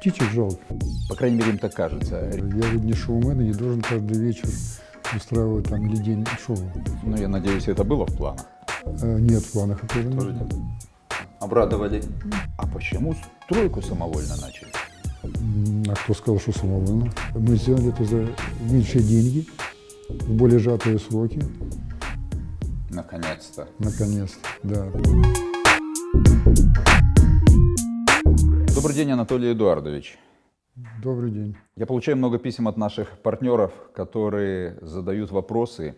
птичек жалко. По крайней мере, им так кажется. Я ведь не шоумен и не должен каждый вечер устраивать там или день шоу. Ну, я надеюсь, это было в планах. Э, Нет, в планах это. Тоже нет. Обрадовали. А почему стройку самовольно начали? А кто сказал, что самовольно? Мы сделали это за меньшие деньги, в более сжатые сроки, Наконец-то. наконец-то, да. Добрый день, Анатолий Эдуардович. Добрый день. Я получаю много писем от наших партнеров, которые задают вопросы.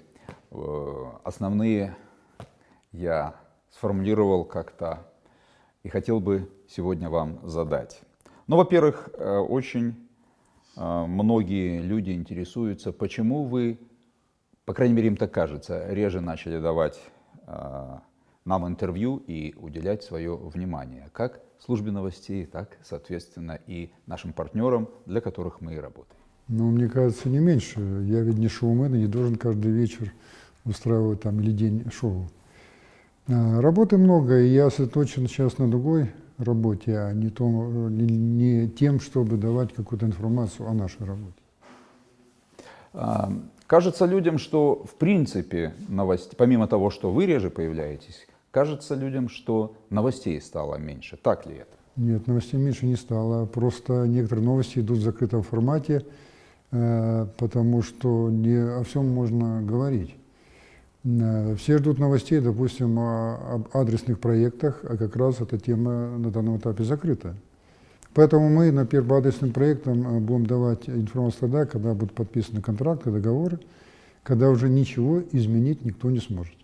Э, Основные я сформулировал как-то и хотел бы сегодня вам задать. Ну, во-первых, э, очень э, многие люди интересуются, почему вы, по крайней мере, им так кажется, реже начали давать нам интервью и уделять свое внимание, как службе новостей, так, соответственно, и нашим партнерам, для которых мы и работаем. Но мне кажется, не меньше. Я ведь не шоумен и не должен каждый вечер устраивать там или день шоу. А, Работы много, и я сосредоточен сейчас на другой работе, а не, том, не, не тем, чтобы давать какую-то информацию о нашей работе. А, Кажется людям, что в принципе новостей, помимо того, что вы реже появляетесь, кажется людям, что новостей стало меньше. Так ли это? Нет, новостей меньше не стало. Просто некоторые новости идут в закрытом формате, э, потому что не о всем можно говорить. Э, Все ждут новостей, допустим, об адресных проектах, а как раз эта тема на данном этапе закрыта. Поэтому мы на первым по адресным проектам э, будем давать информацию тогда, когда будут подписаны контракты, договоры, когда уже ничего изменить никто не сможет.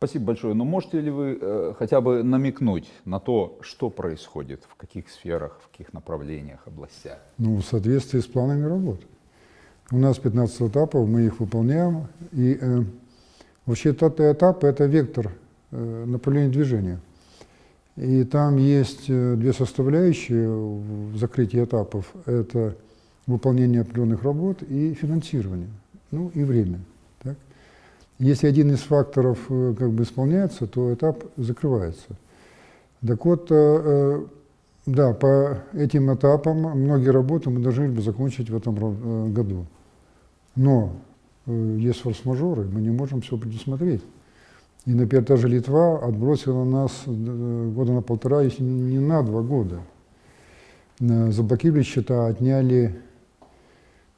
Спасибо большое. Но можете ли вы э, хотя бы намекнуть на то, что происходит, в каких сферах, в каких направлениях, областях? Ну, в соответствии с планами работы. У нас 15 этапов, мы их выполняем. И э, вообще этот этап – это вектор э, направления движения. И там есть э, две составляющие в закрытии этапов. Это выполнение определенных работ и финансирование, ну и время. Если один из факторов э, как бы исполняется, то этап закрывается. Так вот, э, э, да, по этим этапам многие работы мы должны бы закончить в этом году. Но есть форс-мажоры, мы не можем все предусмотреть. И, например, та же Литва отбросила нас года на полтора, если не на два года. Заблокировали счета, отняли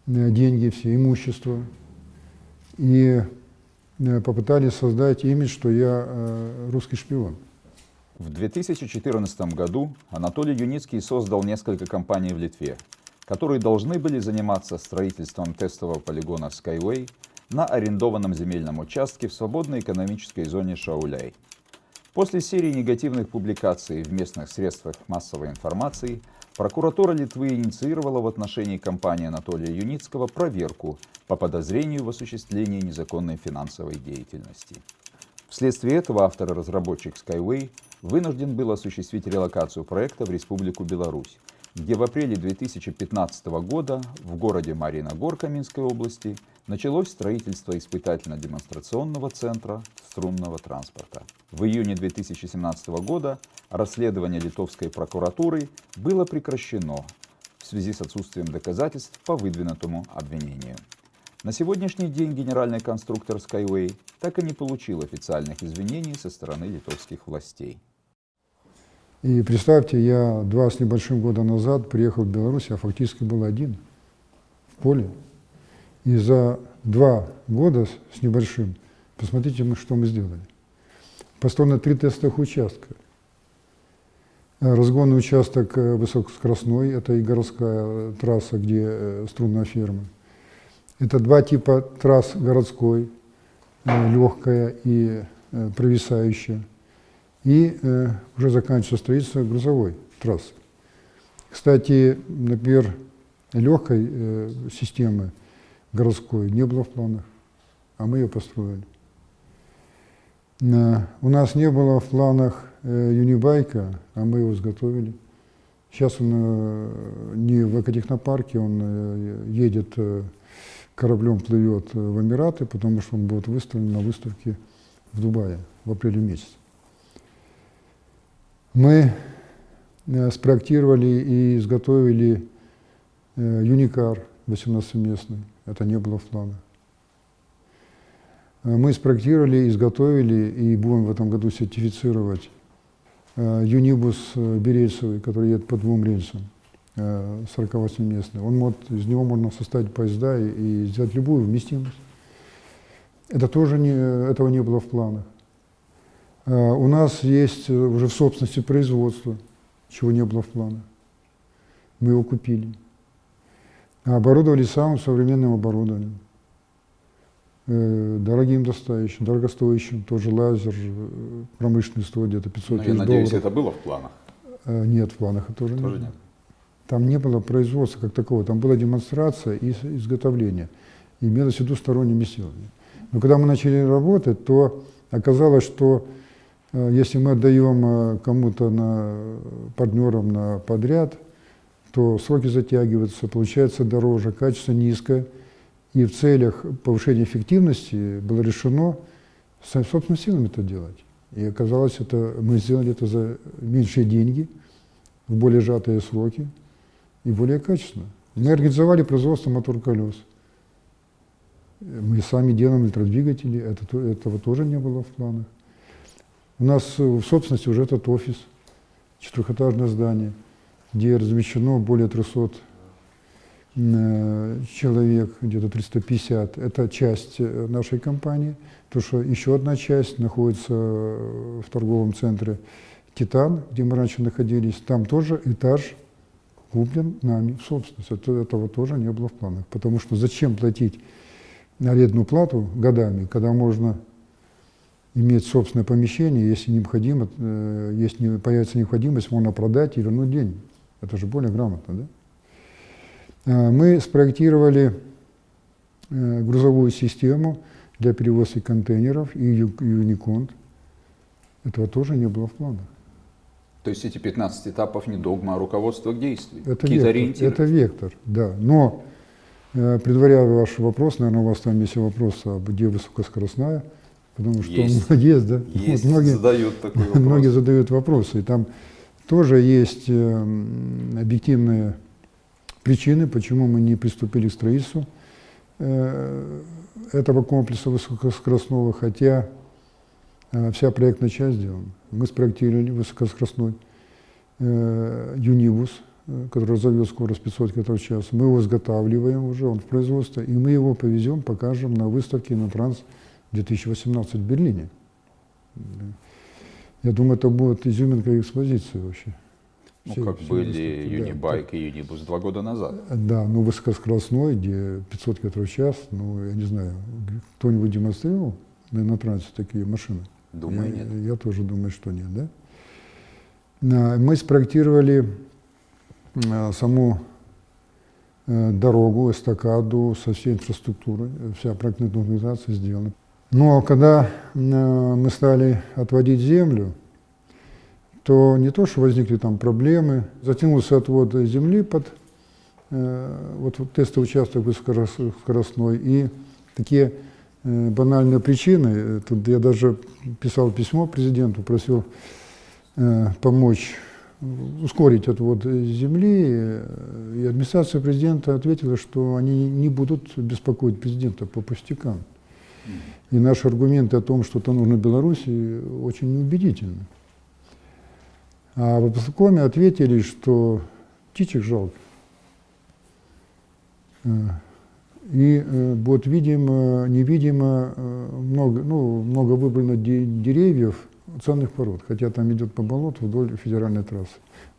деньги, все имущество. И попытались создать имидж, что я э, русский шпион. В 2014 году Анатолий Юницкий создал несколько компаний в Литве, которые должны были заниматься строительством тестового полигона Skyway на арендованном земельном участке в свободной экономической зоне Шауляй. После серии негативных публикаций в местных средствах массовой информации прокуратура Литвы инициировала в отношении компании Анатолия Юницкого проверку по подозрению в осуществлении незаконной финансовой деятельности. Вследствие этого автор и разработчик Skyway вынужден был осуществить релокацию проекта в Республику Беларусь, где в апреле 2015 года в городе Мариногорка Минской области началось строительство испытательно-демонстрационного центра струнного транспорта. В июне 2017 года расследование литовской прокуратуры было прекращено в связи с отсутствием доказательств по выдвинутому обвинению. На сегодняшний день генеральный конструктор Skyway так и не получил официальных извинений со стороны литовских властей. И представьте, я два с небольшим года назад приехал в Беларусь, я фактически был один в поле. И за два года с- небольшим, посмотрите, что мы сделали. Построено три тестовых участка. Э, Разгонный участок э, высокоскоростной, это и городская э, трасса, где струнная ферма. Это два типа трасс городской, легкая и провисающая. И уже заканчивается строительство грузовой трассы. Кстати, например, легкой системы городской не было в планах, а мы ее построили. У нас не было в планах э, юнибайка, а мы его изготовили. Сейчас он э, не в экотехнопарке, он э, едет кораблем, плывет в Эмираты, потому что он будет выставлен на выставке в Дубае в апреле месяце. Мы спроектировали и изготовили Юникар 18-местный. Это не было в планах. Э, Мы спроектировали, изготовили и будем в этом году сертифицировать э, Юнибус э, Берельцевый, который едет по двум рельсам, э, 48-местный. Он может, из него можно составить поезда и, и сделать любую вместимость. Это тоже не, этого не было в планах. У нас есть уже в собственности производство, чего не было в планах. Мы его купили. Оборудовали самым современным оборудованием. Э, Дорогим достающим, дорогостоящим, тоже лазер, э, промышленный стоит где-то 500 Ну, я тысяч надеюсь, долларов. это было в планах. Э, Нет, в планах это тоже, Тоже нет. нет. Там не было производства как такого, там была демонстрация и изготовление. Имелось в виду сторонними силами. Но когда мы начали работать, то оказалось, что если мы отдаем кому-то на партнерам на подряд, то сроки затягиваются, получается дороже, качество низкое. И в целях повышения эффективности было решено со- собственными силами это делать. И оказалось, это, мы сделали это за меньшие деньги, в более сжатые сроки и более качественно. Мы организовали производство мотор-колес. Мы сами делаем электродвигатели, это, то- этого тоже не было в планах. У нас в собственности уже этот офис, четырехэтажное здание, где размещено более 300 э, человек, где-то 350. Это часть э, нашей компании, потому что еще одна часть находится э, в торговом центре «Титан», где мы раньше находились. Там тоже этаж куплен нами в собственность. Это, этого тоже не было в планах. Потому что зачем платить арендную плату годами, когда можно иметь собственное помещение, если необходимо, если появится необходимость, можно продать и вернуть деньги. Это же более грамотно, да? Э, Мы спроектировали э, грузовую систему для перевозки контейнеров и Юниконт. Этого тоже не было в планах. То есть эти 15 этапов не догма, а руководство к действию. Это вектор, ориентиры. это вектор, да. Но, э, предваряя ваш вопрос, наверное, у вас там есть вопрос, а где высокоскоростная, потому что Есть. есть, да. Есть, Вот многие, задают такой вопрос. многие задают вопросы, и там тоже есть э, объективные причины, почему мы не приступили к строительству э, этого комплекса высокоскоростного, хотя э, вся проектная часть сделана. Мы спроектировали высокоскоростной Юнибус, который разовьет скорость 500 км в час. Мы его изготавливаем уже, он в производстве, и мы его повезем, покажем на выставке на Транс 2018 в Берлине. Я думаю, это будет изюминка экспозиции вообще. Ну, Всей- как всей были выставки, да. Юнибайк и Юнибус два года назад. Да, ну высокоскоростной, где 500 км в час, ну, я не знаю, кто-нибудь демонстрировал на, трансе такие машины? Думаю, я, нет. Я тоже думаю, что нет, да? Мы спроектировали а, саму э, дорогу, эстакаду со всей инфраструктурой, э, вся проектная документация сделана. Но когда э, мы стали отводить землю, то не то, что возникли там проблемы, затянулся отвод земли под э, вот, вот тестовый участок высокоскоростной, и такие э, банальные причины, тут я даже писал письмо президенту, просил помочь ускорить отвод земли, и администрация президента ответила, что они не будут беспокоить президента по пустякам. И наши аргументы о том, что это нужно Беларуси, очень неубедительны. А в областном ответили, что птичек жалко. Э, И э, вот видимо, невидимо э, много, ну, много выбрано де- деревьев ценных пород, хотя там идет по болоту вдоль федеральной трассы.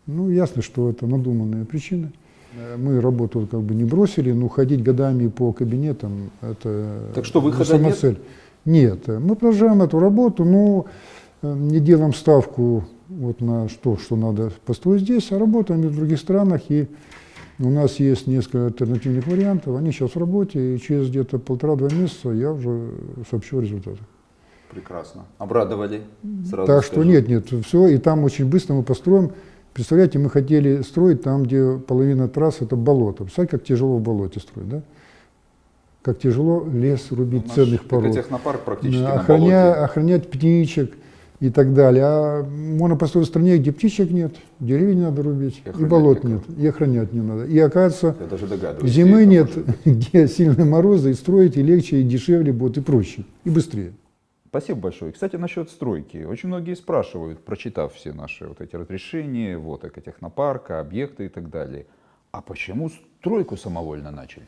Ну, ясно, что это надуманные причины. Э, Мы работу как бы не бросили, но ходить годами по кабинетам – это Так что выхода сама нет? цель. Нет, мы продолжаем эту работу, но э, не делаем ставку вот на то, что надо построить здесь, а работаем и в других странах. И у нас есть несколько альтернативных вариантов, они сейчас в работе, и через где-то полтора-два месяца я уже сообщу о результатах. Прекрасно. Обрадовали. Сразу так что скажу. нет, нет, все, и там очень быстро мы построим. Представляете, мы хотели строить там, где половина трасс это болото. Представляете, как тяжело в болоте строить, да? Как тяжело лес рубить Наш ценных пород. технопарк практически Да, на охраня- болоте. охранять птичек и так далее. А можно построить в стране, где птичек нет, деревья не надо рубить, И и, болот никого. нет, и охранять не надо. И оказывается, Я даже зимы нет, где сильные морозы, и строить и легче, и дешевле будет, и проще, и быстрее. Спасибо большое. И, Кстати, насчет стройки. Очень многие спрашивают, прочитав все наши вот эти разрешения, вот экотехнопарка, объекты и так далее. А почему стройку самовольно начали?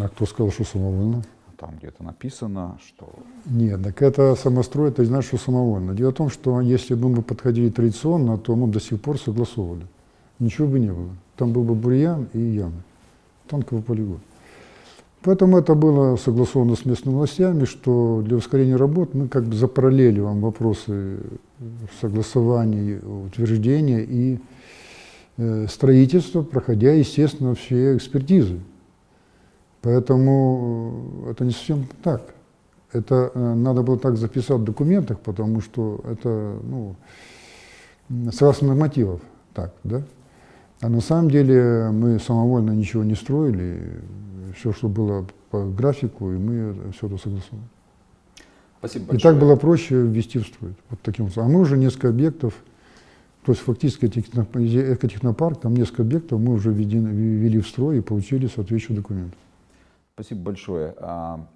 А кто сказал, что самовольно? Там где-то написано, что Нет, так это самострой, это не значит, что самовольно. Дело в том, что если бы мы подходили традиционно, то мы до сих пор согласовывали. Ничего бы не было. Там был бы бурьян и ямы. Танковый полигон. Поэтому это было согласовано с местными властями, что для ускорения работ мы как бы запараллеливаем вопросы согласования, утверждения и э, строительства, проходя, естественно, все экспертизы. Поэтому э, это не совсем так. Это э, надо было так записать в документах, потому что это, ну, согласно нормативов, так, да? А на самом деле мы самовольно ничего не строили, все, что было по графику, и мы все это согласовали. Спасибо И большое. так было проще ввести в строй. Вот таким образом. А мы уже несколько объектов, то есть фактически техно- экотехнопарк, там несколько объектов мы уже ввели в строй и получили соответствующие документы. Спасибо большое. А,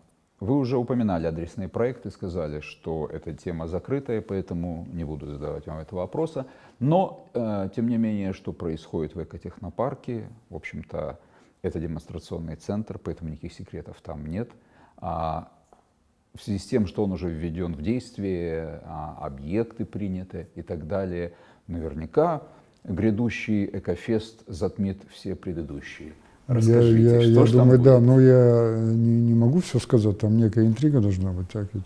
Вы уже упоминали адресные проекты, сказали, что эта тема закрытая, поэтому не буду задавать вам этого вопроса. Но, э, тем не менее, что происходит в экотехнопарке, в общем-то, это демонстрационный центр, поэтому никаких секретов там нет. А в связи с тем, что он уже введен в действие, а, объекты приняты и так далее, наверняка грядущий экофест затмит все предыдущие. Расскажите, я, я, что я ж там думаю, да, будет? но я не, не могу все сказать, там некая интрига должна быть. Так ведь.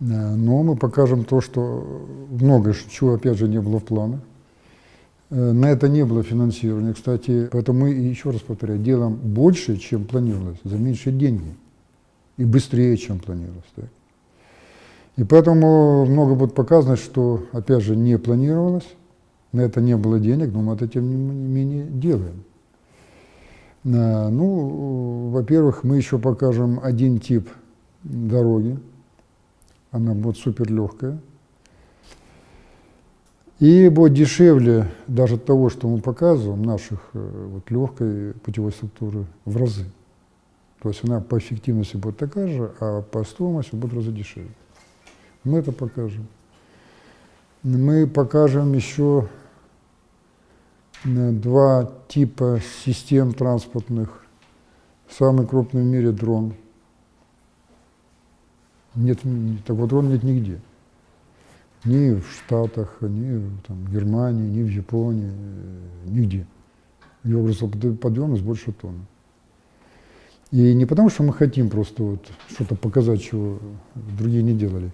Э, Но мы покажем то, что многое, чего опять же не было в планах. Э, На это не было финансирования, кстати. Поэтому мы, еще раз повторяю, делаем больше, чем планировалось, за меньшие деньги. И быстрее, чем планировалось. так. И поэтому много будет показано, что, опять же, не планировалось, на это не было денег, но мы это, тем не менее, делаем. Ну, во-первых, мы еще покажем один тип дороги. Она будет супер легкая. И будет дешевле даже того, что мы показываем, наших э, вот, легкой путевой структуры в разы. То есть она по эффективности будет такая же, а по стоимости будет в разы дешевле. Мы это покажем. Мы покажем еще э, два типа систем транспортных. Самый крупный в мире дрон. Нет, такого дрона нет нигде. Ни в Штатах, ни в там, Германии, ни в Японии, э, нигде. Его грузоподъемность больше тонны. И не потому, что мы хотим просто вот что-то показать, чего другие не делали.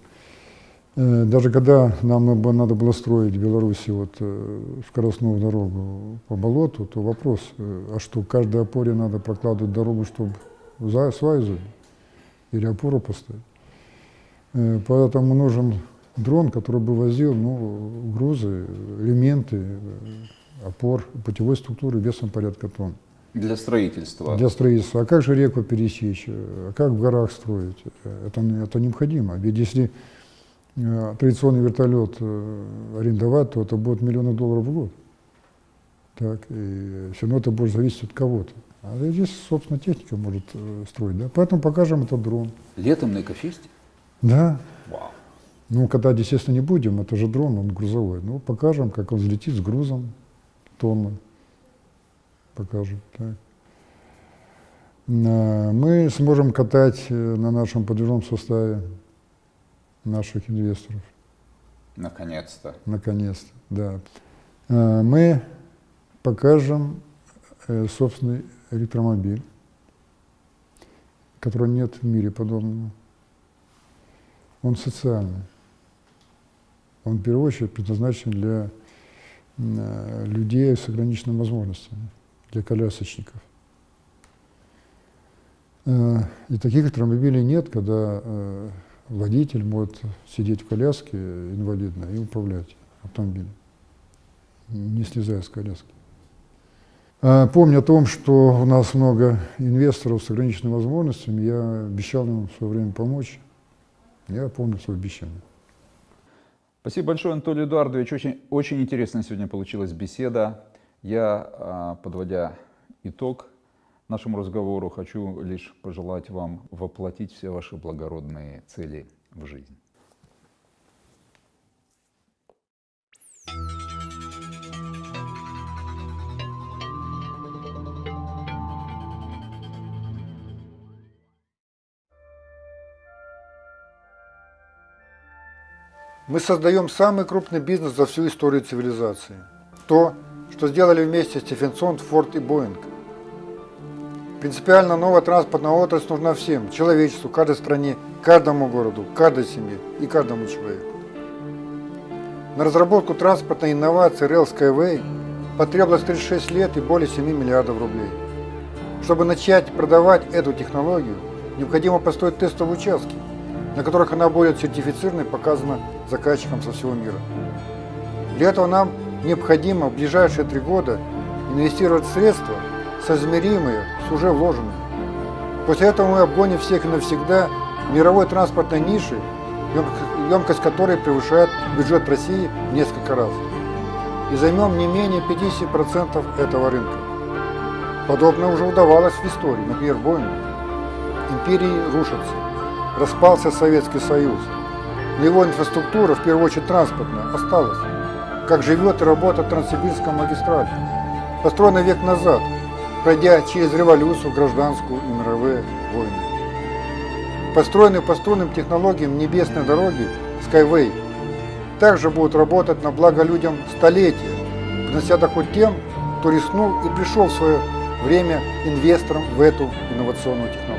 Э, Даже когда нам надо было строить в Беларуси вот, э, скоростную дорогу по болоту, то вопрос, а что, каждой опоре надо прокладывать дорогу, чтобы забить? Или опору поставить? Поэтому нужен дрон, который бы возил ну, грузы, элементы опор путевой структуры весом порядка тонн Для строительства. для строительства. А как же реку пересечь? А как в горах строить? Это, это необходимо. Ведь если э, традиционный вертолет э, арендовать, то это будет миллионы долларов в год. Так, и все равно это будет зависеть от кого-то. А здесь, собственно, техника может э, строить. Да? Поэтому покажем этот дрон. Летом на экофесте? Да. Вау. Ну, катать, естественно, не будем, это же дрон, он грузовой. Ну, покажем, как он взлетит с грузом тонны. Покажем, так. На- Мы сможем катать э, на нашем подвижном составе наших инвесторов, Наконец-то. наконец-то, да. Э, Мы покажем э, собственный электромобиль, которого нет в мире подобного. Он социальный. Он в первую очередь предназначен для э, людей с ограниченными возможностями, для колясочников. Э, И таких электромобилей нет, когда э, водитель может сидеть в коляске инвалидной и управлять автомобилем, не слезая с коляски. А, Помня о том, что у нас много инвесторов с ограниченными возможностями, я обещал им в свое время помочь. Я помню свое обещание. Спасибо большое, Анатолий Эдуардович. Очень, очень интересная сегодня получилась беседа. Я, а, подводя итог нашему разговору, хочу лишь пожелать вам воплотить все ваши благородные цели в жизнь. Мы создаем самый крупный бизнес за всю историю цивилизации. То, что сделали вместе Стефенсон, Форд и Боинг. Принципиально новая транспортная отрасль нужна всем, человечеству, каждой стране, каждому городу, каждой семье и каждому человеку. На разработку транспортной инновации Rail Skyway потребовалось 36 лет и более 7 миллиардов рублей. Чтобы начать продавать эту технологию, необходимо построить тестовые участки, на которых она будет сертифицирована и показана заказчикам со всего мира. Для этого нам необходимо в ближайшие три года инвестировать средства, соизмеримые с уже вложенными. После этого мы обгоним всех навсегда мировой транспортной ниши, емкость которой превышает бюджет России в несколько раз. И займем не менее 50% этого рынка. Подобное уже удавалось в истории, например, Боингу. Империи рушатся. Распался Советский Союз. Но его инфраструктура, в первую очередь транспортная, осталась. Как живет и работает Транссибирская магистраль. Построена век назад, пройдя через революцию, гражданскую и мировые войны. Построенные по струнным технологиям небесной дороги Skyway также будут работать на благо людям столетия, принося доход тем, кто рискнул и пришел в свое время инвестором в эту инновационную технологию.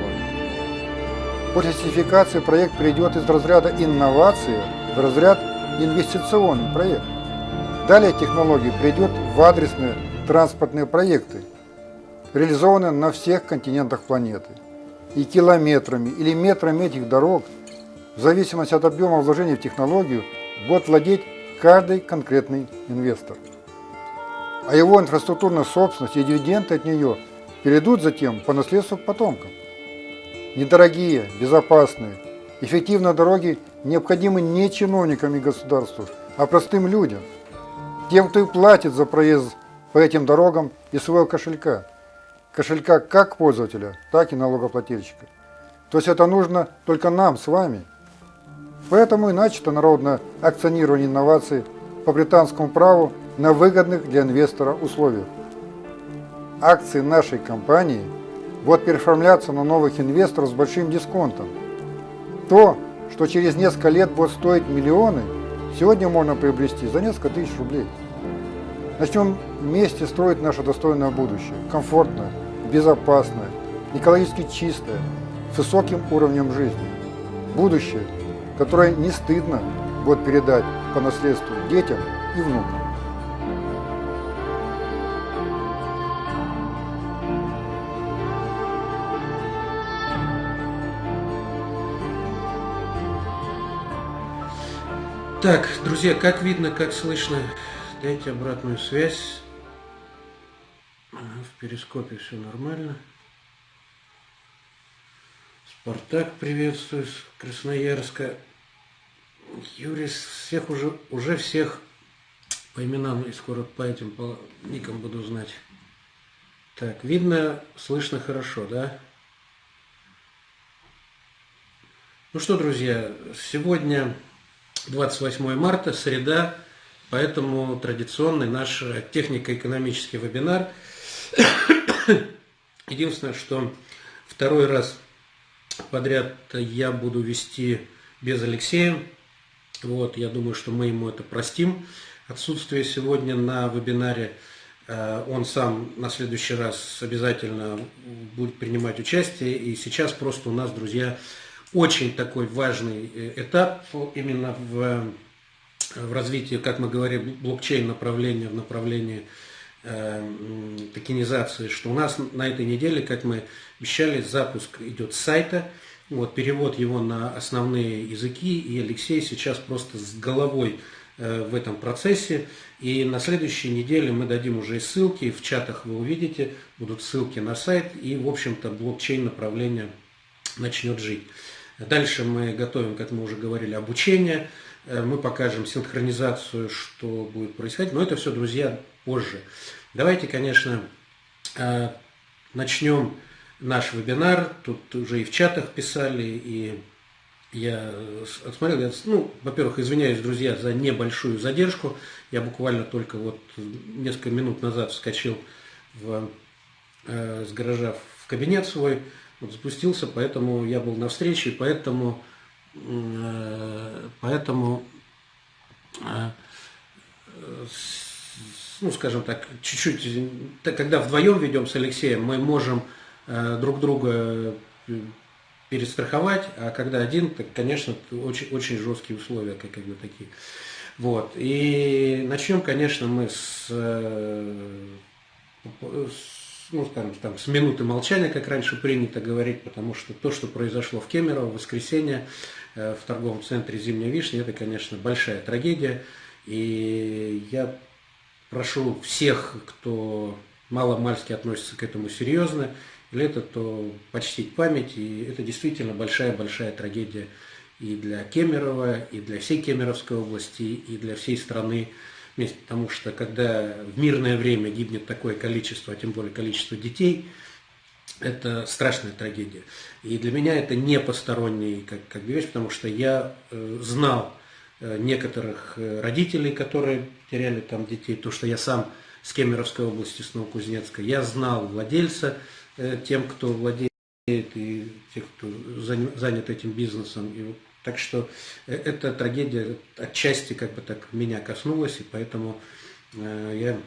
После сертификации проект перейдет из разряда инновации в разряд инвестиционный проект. Далее технология придет в адресные транспортные проекты, реализованные на всех континентах планеты. И километрами или метрами этих дорог, в зависимости от объема вложений в технологию, будет владеть каждый конкретный инвестор. А его инфраструктурная собственность и дивиденды от нее перейдут затем по наследству к потомкам. Недорогие, безопасные, эффективные дороги необходимы не чиновникам и государству, а простым людям, тем, кто и платит за проезд по этим дорогам из своего кошелька. Кошелька как пользователя, так и налогоплательщика. То есть это нужно только нам с вами. Поэтому и начато народное акционирование инноваций по британскому праву на выгодных для инвестора условиях. Акции нашей компании – будут переоформляться на новых инвесторов с большим дисконтом. То, что через несколько лет будет стоить миллионы, сегодня можно приобрести за несколько тысяч рублей. Начнем вместе строить наше достойное будущее, комфортное, безопасное, экологически чистое, с высоким уровнем жизни. Будущее, которое не стыдно будет передать по наследству детям и внукам. Так, друзья, как видно, как слышно, дайте обратную связь. В перископе все нормально. Спартак приветствую с Красноярска. Юрий всех уже, уже всех по именам и скоро по этим по никам буду знать. Так, видно, слышно хорошо, да? Ну что, друзья, сегодня 28 марта, среда, поэтому традиционный наш технико-экономический вебинар. Единственное, что второй раз подряд я буду вести без Алексея. Вот, я думаю, что мы ему это простим. Отсутствие сегодня на вебинаре э, он сам на следующий раз обязательно будет принимать участие. И сейчас просто у нас, друзья, очень такой важный э, этап именно в, в развитии, как мы говорим, блокчейн направления в направлении э, токенизации, что у нас на этой неделе, как мы обещали, запуск идет с сайта, вот, перевод его на основные языки, и Алексей сейчас просто с головой э, в этом процессе. И на следующей неделе мы дадим уже ссылки, в чатах вы увидите, будут ссылки на сайт, и, в общем-то, блокчейн направление начнет жить. Дальше мы готовим, как мы уже говорили, обучение. э, мы покажем синхронизацию, что будет происходить. Но это все, друзья, позже. Давайте, конечно, э, начнем наш вебинар. Тут уже и в чатах писали, и я отсмотрел. Я, ну, во-первых, извиняюсь, друзья, за небольшую задержку. Я буквально только вот несколько минут назад вскочил в, э, с гаража в кабинет свой, вот спустился, поэтому я был на встрече, поэтому, э, поэтому э, ну, скажем так, чуть-чуть, когда вдвоем ведем с Алексеем, мы можем э, друг друга перестраховать, а когда один, так, конечно, очень, очень жесткие условия, как, как бы такие. Вот. И начнем, конечно, мы с, с, ну, скажем, там, с минуты молчания, как раньше принято говорить, потому что то, что произошло в Кемерово в воскресенье в торговом центре «Зимняя вишня», это, конечно, большая трагедия. И я прошу всех, кто мало-мальски относится к этому серьезно, или это, то почтить память. И это действительно большая-большая трагедия и для Кемерово, и для всей Кемеровской области, и для всей страны вместе. Потому что когда в мирное время гибнет такое количество, а тем более количество детей, это страшная трагедия. И для меня это не посторонний как, как вещь, потому что я э, знал Э, некоторых э, родителей, которые теряли там детей, то, что я сам с Кемеровской области, с Новокузнецка, я знал владельца, э, тем, кто владеет и тех, кто занят этим бизнесом. И так что эта трагедия отчасти как бы так меня коснулась, и поэтому я,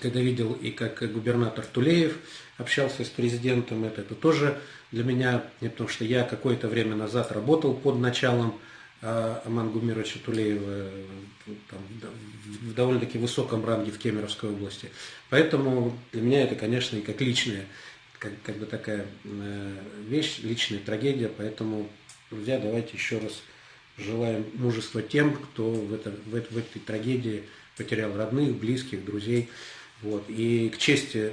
когда видел и как губернатор Тулеев общался с президентом, это, это тоже для меня, потому что я какое-то время назад работал под началом а Аман Гумировича Тулеева там, в довольно-таки высоком ранге в Кемеровской области. Поэтому для меня это, конечно, и как личная, как, как бы такая э, вещь, личная трагедия. Поэтому, друзья, давайте еще раз желаем мужества тем, кто в, это, в, в этой трагедии потерял родных, близких, друзей. Вот. И к чести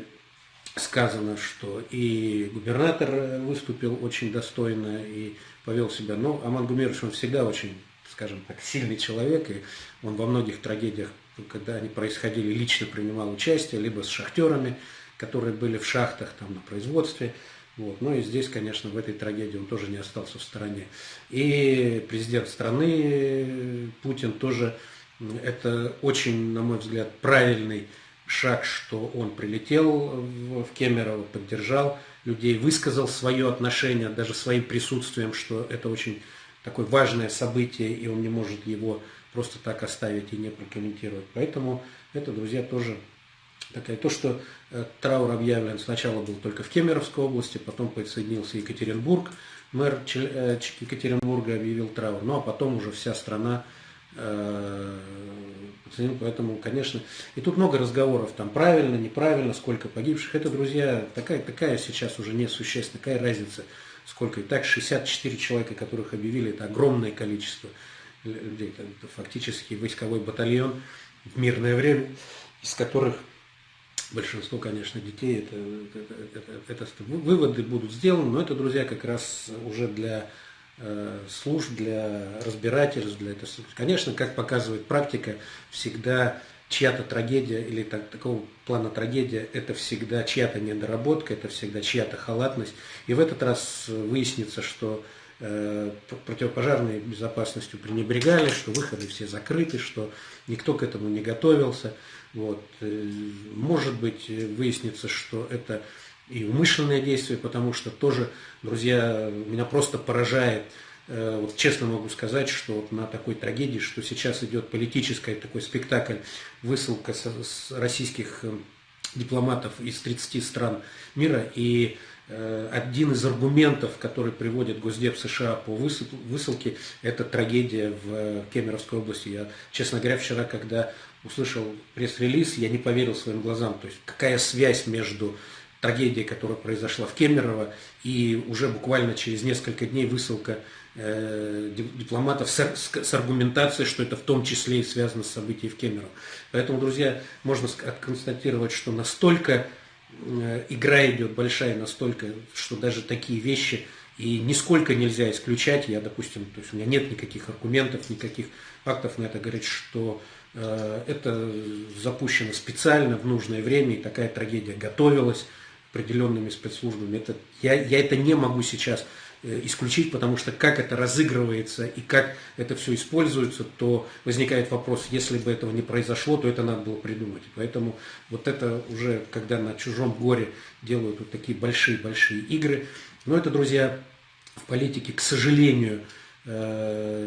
сказано, что и губернатор выступил очень достойно и повел себя. Но Аман Гумерович, он всегда очень, скажем так, сильный человек, и он во многих трагедиях, когда они происходили, лично принимал участие, либо с шахтерами, которые были в шахтах, там, на производстве. Вот. Ну и здесь, конечно, в этой трагедии он тоже не остался в стороне. И президент страны Путин тоже, это очень, на мой взгляд, правильный шаг, что он прилетел в Кемерово, поддержал людей, высказал свое отношение, даже своим присутствием, что это очень такое важное событие, и он не может его просто так оставить и не прокомментировать. Поэтому это, друзья, тоже такая, то, что траур объявлен сначала был только в Кемеровской области, потом присоединился Екатеринбург, мэр э, Екатеринбурга объявил траур, ну а потом уже вся страна э, Поэтому, конечно, и тут много разговоров, там правильно, неправильно, сколько погибших. Это, друзья, такая, такая сейчас уже несущественная, какая разница, сколько. И так 64 человека, которых объявили, это огромное количество людей. Это фактически войсковой батальон в мирное время, из которых большинство, конечно, детей, это, это, это, это выводы будут сделаны, но это, друзья, как раз уже для Э, служб, для разбирательств, для этого. Конечно, как показывает практика, всегда чья-то трагедия или так, такого плана трагедия, это всегда чья-то недоработка, это всегда чья-то халатность. И в этот раз выяснится, что э, противопожарной безопасностью пренебрегали, что выходы все закрыты, что никто к этому не готовился. Вот. Э, может быть, выяснится, что это и умышленное действие, потому что тоже, друзья, меня просто поражает, э, вот честно могу сказать, что вот на такой трагедии, что сейчас идет политический такой спектакль, высылка с российских э, дипломатов из 30 стран мира, и один из аргументов, который приводит Госдеп США по высылке, это трагедия в Кемеровской области. Я, честно говоря, вчера, когда услышал пресс-релиз, я не поверил своим глазам. То есть какая связь между трагедия, которая произошла в Кемерово, и уже буквально через несколько дней высылка э, дипломатов с, с, с аргументацией, что это в том числе и связано с событием в Кемерово. Поэтому, друзья, можно констатировать, что настолько э, игра идет большая, настолько, что даже такие вещи И нисколько нельзя исключать, я, допустим, то есть у меня нет никаких аргументов, никаких фактов на это говорить, что это запущено специально в нужное время, и такая трагедия готовилась определенными спецслужбами. Это, я, я это не могу сейчас э, исключить, потому что как это разыгрывается и как это все используется, то возникает вопрос, если бы этого не произошло, то это надо было придумать. Поэтому вот это уже, когда на чужом горе делают вот такие большие-большие игры, но это, друзья, в политике, к сожалению, э,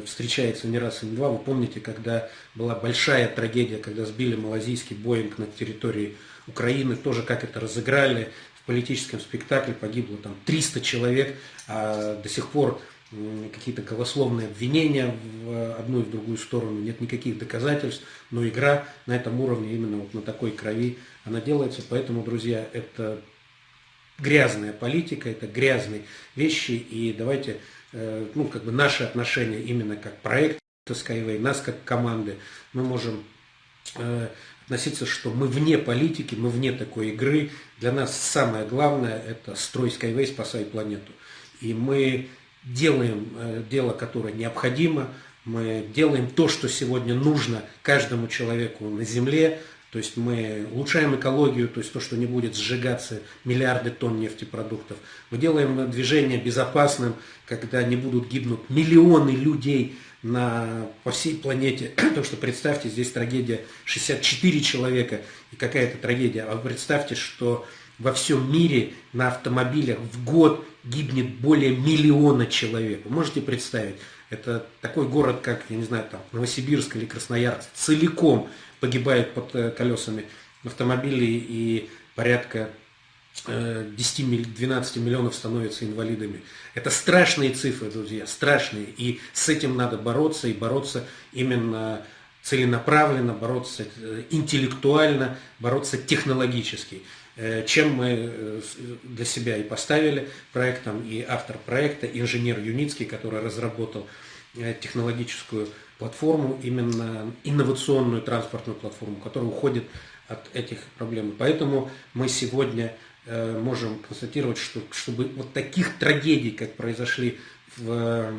встречается не раз и не два. Вы помните, когда была большая трагедия, когда сбили малазийский Боинг на территории Украины, тоже как это разыграли, в политическом спектакле погибло там 300 человек, а до сих пор какие-то голословные обвинения в одну и в другую сторону, нет никаких доказательств, но игра на этом уровне, именно вот на такой крови, она делается. Поэтому, друзья, это грязная политика, это грязные вещи, и давайте, э, ну, как бы наши отношения именно как проект Skyway, нас как команды, мы можем э, относиться, что мы вне политики, мы вне такой игры. Для нас самое главное – это строй Skyway, спасай планету. И мы делаем э, дело, которое необходимо, мы делаем то, что сегодня нужно каждому человеку на Земле, то есть мы улучшаем экологию, то есть то, что не будет сжигаться миллиарды тонн нефтепродуктов. Мы делаем движение безопасным, когда не будут гибнуть миллионы людей на, по всей планете. Потому что представьте, здесь трагедия 64 человека и какая-то трагедия. А представьте, что во всем мире на автомобилях в год гибнет более миллиона человек. Вы можете представить? Это такой город, как, я не знаю, там, Новосибирск или Красноярск, целиком погибает под э, колесами автомобилей и порядка 10-12 э, миллионов становятся инвалидами. Это страшные цифры, друзья, страшные. И с этим надо бороться, и бороться именно целенаправленно, бороться э, интеллектуально, бороться технологически. Чем мы для себя и поставили проектом, и автор проекта, инженер Юницкий, который разработал технологическую платформу, именно инновационную транспортную платформу, которая уходит от этих проблем. Поэтому мы сегодня э, можем констатировать, что чтобы вот таких трагедий, как произошли в, э,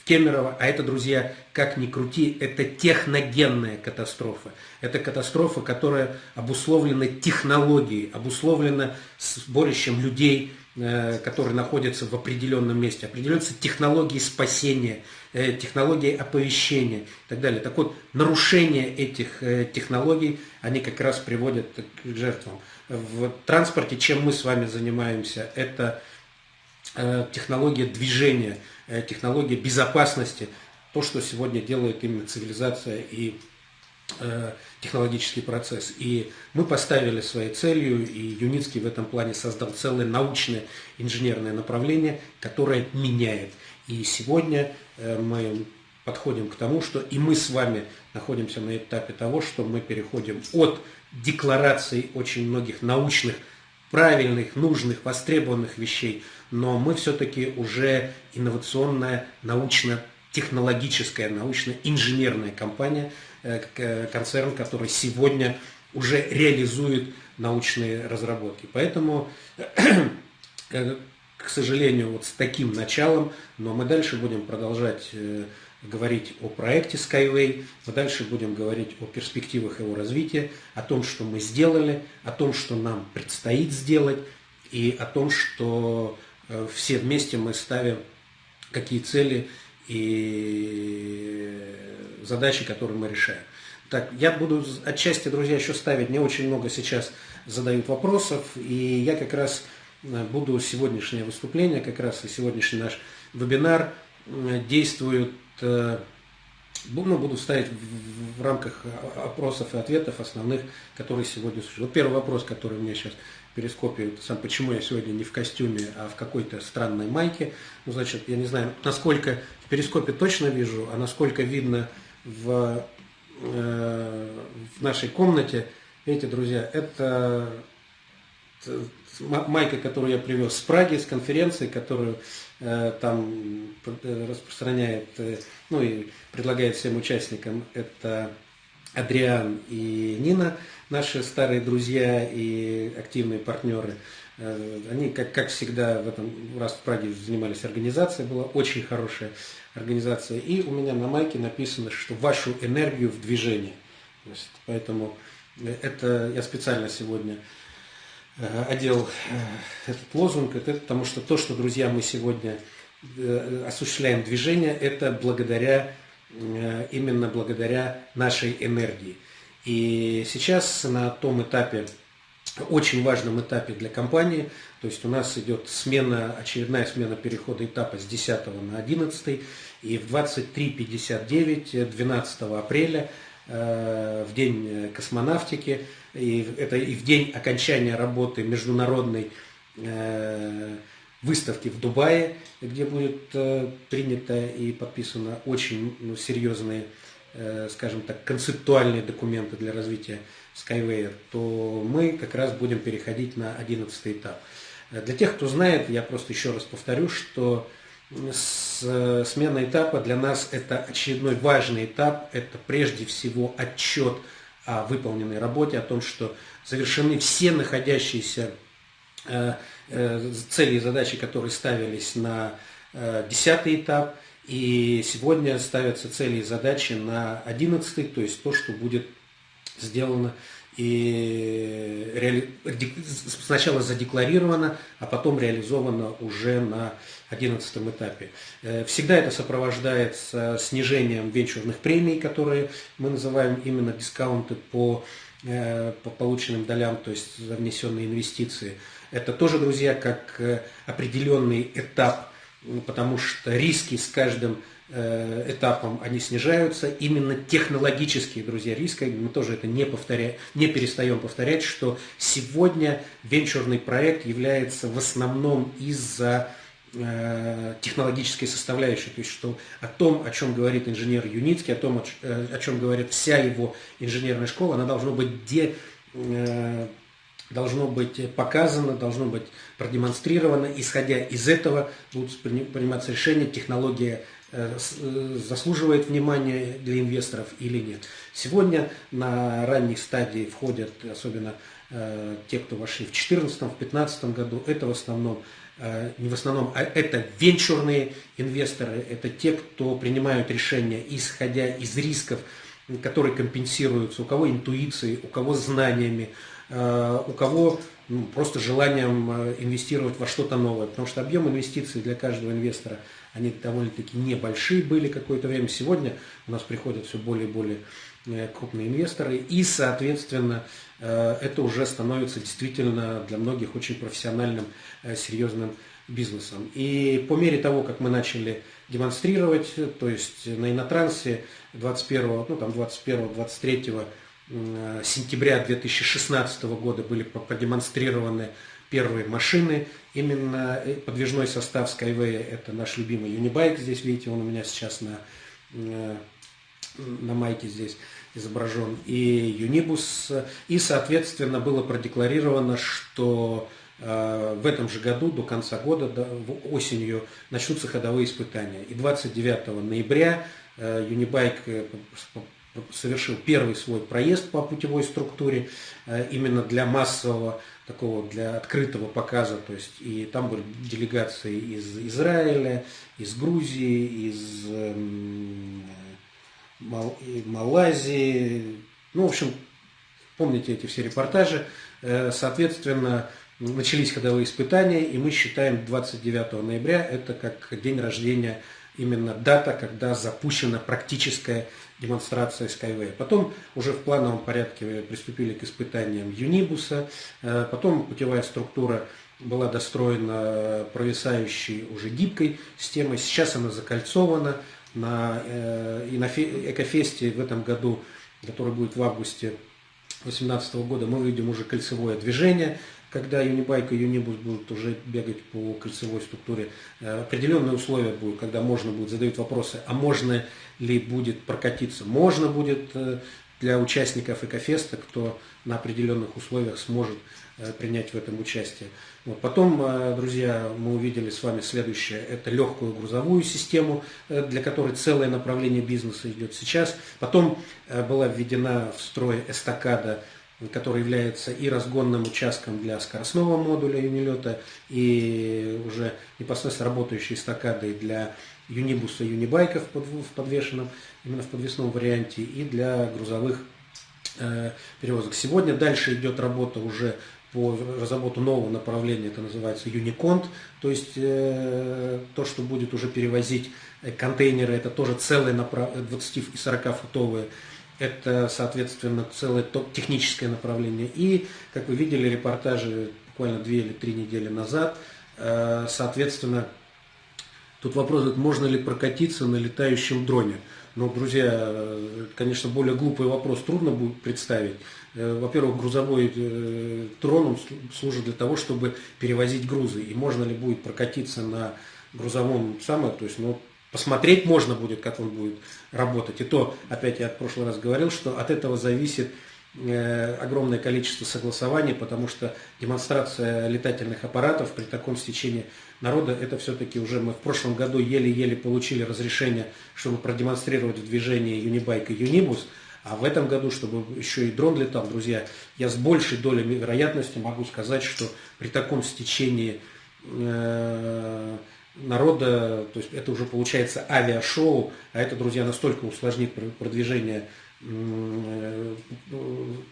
в Кемерово, а это, друзья, как ни крути, это техногенная катастрофа. Это катастрофа, которая обусловлена технологией, обусловлена сборищем людей, Э, которые находятся в определенном месте, определяются технологии спасения, э, технологии оповещения и так далее. Так вот, нарушение этих технологий, они как раз приводят к жертвам. В транспорте, чем мы с вами занимаемся, это технология движения, технология безопасности, то, что сегодня делает именно цивилизация и Э, технологический процесс. И мы поставили своей целью, и Юницкий в этом плане создал целое научное инженерное направление, которое меняет. И сегодня э, мы подходим к тому, что и мы с вами находимся на этапе того, что мы переходим от деклараций очень многих научных, правильных, нужных, востребованных вещей, но мы все-таки уже инновационная, научно-технологическая, научно-инженерная компания – Э, концерн, который сегодня уже реализует научные разработки. Поэтому, э, к сожалению, вот с таким началом, но мы дальше будем продолжать э, говорить о проекте Skyway, мы дальше будем говорить о перспективах его развития, о том, что мы сделали, о том, что нам предстоит сделать, и о том, что все вместе мы ставим какие цели и задачи, которые мы решаем. Так, я буду отчасти, друзья, еще ставить, мне очень много сейчас задают вопросов, и я как раз э, буду сегодняшнее выступление, как раз и сегодняшний наш вебинар э, действует, э, ну, буду ставить в, рамках опросов и ответов основных, которые сегодня существуют. Вот первый вопрос, который у меня сейчас перископе, сам почему я сегодня не в костюме, а в какой-то странной майке. Ну, значит, я не знаю, насколько в перископе точно вижу, а насколько видно в, э, в нашей комнате. Видите, друзья, это майка, которую я привез с Праги, с конференции, которую э, там э, распространяет, э, ну и предлагает всем участникам, это Адриан и Нина, наши старые друзья и активные партнеры. Они, как, как всегда, в этом раз в Праге занимались организацией, была очень хорошая организация. И у меня на майке написано, что вашу энергию в движении. Есть, поэтому это я специально сегодня одел этот лозунг, это потому что то, что, друзья, мы сегодня осуществляем движение, это благодаря Э, именно благодаря нашей энергии. И сейчас на том этапе, очень важном этапе для компании, то есть у нас идет смена, очередная смена перехода этапа с 10 на 11, и в 23.59, 12 апреля, э, в день космонавтики, и это и в день окончания работы международной э, выставки в Дубае, где будет э, принято и подписано очень ну, серьезные, э, скажем так, концептуальные документы для развития Skyway, то мы как раз будем переходить на 11 этап. Э, для тех, кто знает, я просто еще раз повторю, что смена этапа для нас это очередной важный этап, это прежде всего отчет о выполненной работе, о том, что завершены все находящиеся цели и задачи, которые ставились на э, десятый этап, и сегодня ставятся цели и задачи на одиннадцатый, то есть то, что будет сделано и реали... сначала задекларировано, а потом реализовано уже на одиннадцатом этапе. Э, всегда это сопровождается снижением венчурных премий, которые мы называем именно дискаунты по, по полученным долям, то есть за внесенные инвестиции. Это тоже, друзья, как э, определенный этап, потому что риски с каждым э, этапом они снижаются. Именно технологические, друзья, риски, мы тоже это не, повторяем, не перестаем повторять, что сегодня венчурный проект является в основном из-за э, технологической составляющей, то есть что о том, о чем говорит инженер Юницкий, о том, о чем говорит вся его инженерная школа, она должна быть де, должно быть показано, должно быть продемонстрировано. Исходя из этого будут приниматься решения, технология э, э, заслуживает внимания для инвесторов или нет. Сегодня на ранних стадии входят, особенно э, те, кто вошли в 2014, в 2015 году, это в основном не в основном, а это венчурные инвесторы, это те, кто принимают решения, исходя из рисков, которые компенсируются, у кого интуицией, у кого знаниями, у кого ну, просто желанием э, инвестировать во что-то новое. Потому что объем инвестиций для каждого инвестора, они довольно-таки небольшие были какое-то время. Сегодня у нас приходят все более и более э, крупные инвесторы. И, соответственно, это уже становится действительно для многих очень профессиональным, серьезным бизнесом. И по мере того, как мы начали демонстрировать, то есть на инотрансе 21, ну там 21, 23 Э, сентября 2016 года были продемонстрированы первые машины. Именно э, подвижной состав Skyway – это наш любимый Unibike. Здесь, видите, он у меня сейчас на, э, на майке здесь изображен. И Unibus. И, соответственно, было продекларировано, что в этом же году, до конца года, осенью, начнутся ходовые испытания. И 29 ноября Unibike совершил первый свой проезд по путевой структуре э, именно для массового такого для открытого показа, то есть и там были делегации из Израиля, из Грузии, из эм, Малайзии, ну, в общем, помните эти все репортажи, э, соответственно, начались ходовые испытания, и мы считаем 29 ноября это как день рождения именно дата, когда запущена практическая демонстрация Skyway. Потом уже в плановом порядке приступили к испытаниям Юнибуса, э, потом путевая структура была достроена провисающей уже гибкой системой, сейчас она закольцована, на, э, и на Экофесте в этом году, который будет в августе 2018 года, мы увидим уже кольцевое движение, когда Юнибайк и Юнибус будут уже бегать по кольцевой структуре, э, определенные условия будут, когда можно будет задать вопросы, а можно ли будет прокатиться. Можно будет э, для участников Экофеста, кто на определенных условиях сможет э, принять в этом участие. Вот. Потом, друзья, мы увидели с вами следующее. Это легкую грузовую систему, для которой целое направление бизнеса идет сейчас. Потом была введена в строй эстакада который является и разгонным участком для скоростного модуля юнилета, и уже непосредственно работающей эстакадой для юнибуса, юнибайков в подвешенном, именно в подвесном варианте, и для грузовых э, перевозок. Сегодня дальше идет работа уже по разработку нового направления, это называется Unicont, то есть э, то, что будет уже перевозить э, контейнеры, это тоже целые 20 и 40 футовые, это, соответственно, целое техническое направление. И, как вы видели, репортажи буквально две или три недели назад, э, соответственно, тут вопрос, можно ли прокатиться на летающем дроне. Ну, друзья, конечно, более глупый вопрос трудно будет представить. Э, во-первых, грузовой э, трон он служит для того, чтобы перевозить грузы. И можно ли будет прокатиться на грузовом самое, то есть, ну, посмотреть можно будет, как он будет работать. И то, опять я в прошлый раз говорил, что от этого зависит Э, огромное количество согласований, потому что демонстрация летательных аппаратов при таком стечении народа, это все-таки уже мы в прошлом году еле-еле получили разрешение, чтобы продемонстрировать в движении Юнибайк и Юнибус, а в этом году, чтобы еще и дрон летал, друзья, я с большей долей вероятности могу сказать, что при таком стечении э, народа, то есть это уже получается авиашоу, а это, друзья, настолько усложнит продвижение Э,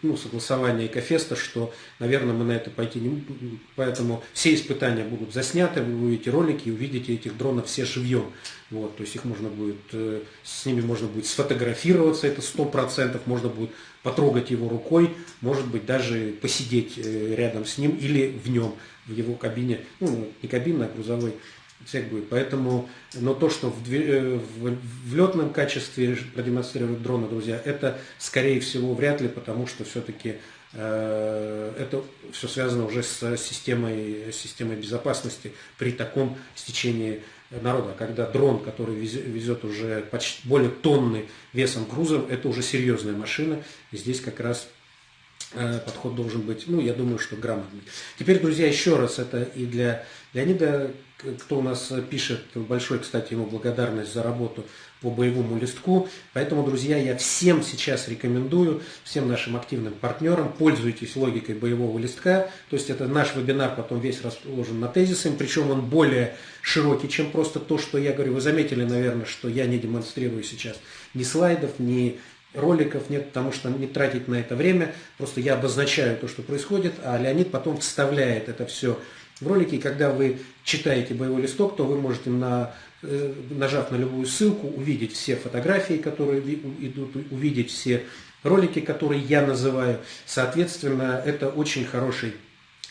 ну, согласования Экофеста, что, наверное, мы на это пойти не будем. Поэтому все испытания будут засняты, вы увидите ролики и увидите этих дронов все живьем. Вот, то есть их можно будет, э, с ними можно будет сфотографироваться, это сто процентов, можно будет потрогать его рукой, может быть даже посидеть э, рядом с ним или в нем, в его кабине, ну, не кабинной, а грузовой всех будет. Поэтому, но то, что в, э, в, в летном качестве продемонстрируют дроны, друзья, это скорее всего вряд ли, потому что все-таки э, это все связано уже с системой, системой безопасности при таком стечении народа. Когда дрон, который везет, уже почти более тонны весом грузом, это уже серьезная машина. И здесь как раз э, подход должен быть, ну, я думаю, что грамотный. Теперь, друзья, еще раз, это и для Леонида кто у нас пишет, большой, кстати, ему благодарность за работу по боевому листку. Поэтому, друзья, я всем сейчас рекомендую, всем нашим активным партнерам, пользуйтесь логикой боевого листка. То есть это наш вебинар потом весь расположен на тезисами, причем он более широкий, чем просто то, что я говорю. Вы заметили, наверное, что я не демонстрирую сейчас ни слайдов, ни роликов нет, потому что не тратить на это время. Просто я обозначаю то, что происходит, а Леонид потом вставляет это все в ролике. Когда вы читаете боевой листок, то вы можете, на, э, нажав на любую ссылку, увидеть все фотографии, которые идут, увидеть все ролики, которые я называю. Соответственно, это очень хороший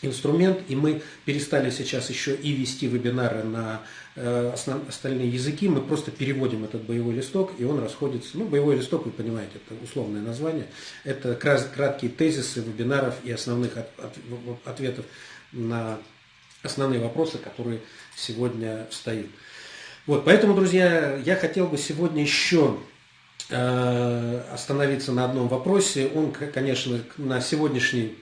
инструмент, и мы перестали сейчас еще и вести вебинары на э, остальные языки, мы просто переводим этот боевой листок, и он расходится, ну, боевой листок, вы понимаете, это условное название, это краткие тезисы вебинаров и основных от, от, ответов на основные вопросы, которые сегодня стоят. Вот, поэтому, друзья, я хотел бы сегодня еще э, остановиться на одном вопросе. Он, конечно, на сегодняшний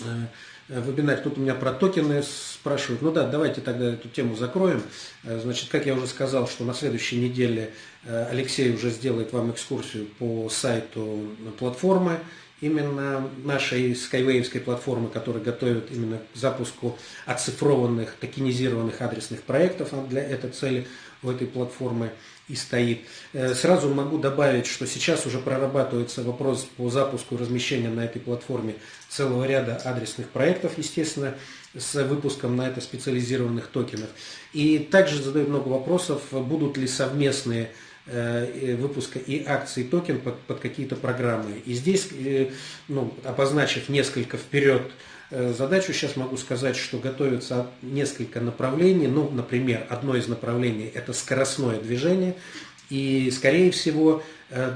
э, вебинар, тут у меня про токены спрашивают. Ну да, давайте тогда эту тему закроем. Э, значит, как я уже сказал, что на следующей неделе Алексей уже сделает вам экскурсию по сайту платформы именно нашей скайвейвской платформы, которая готовит именно к запуску оцифрованных, токенизированных адресных проектов для этой цели у этой платформы и стоит. Э, сразу могу добавить, что сейчас уже прорабатывается вопрос по запуску и размещению на этой платформе целого ряда адресных проектов, естественно, с выпуском на это специализированных токенов. И также задают много вопросов, будут ли совместные выпуска и акций токен под, под какие-то программы. И здесь, э, ну, обозначив несколько вперед э, задачу, сейчас могу сказать, что готовится несколько направлений. Ну, например, одно из направлений – это скоростное движение. И, скорее всего,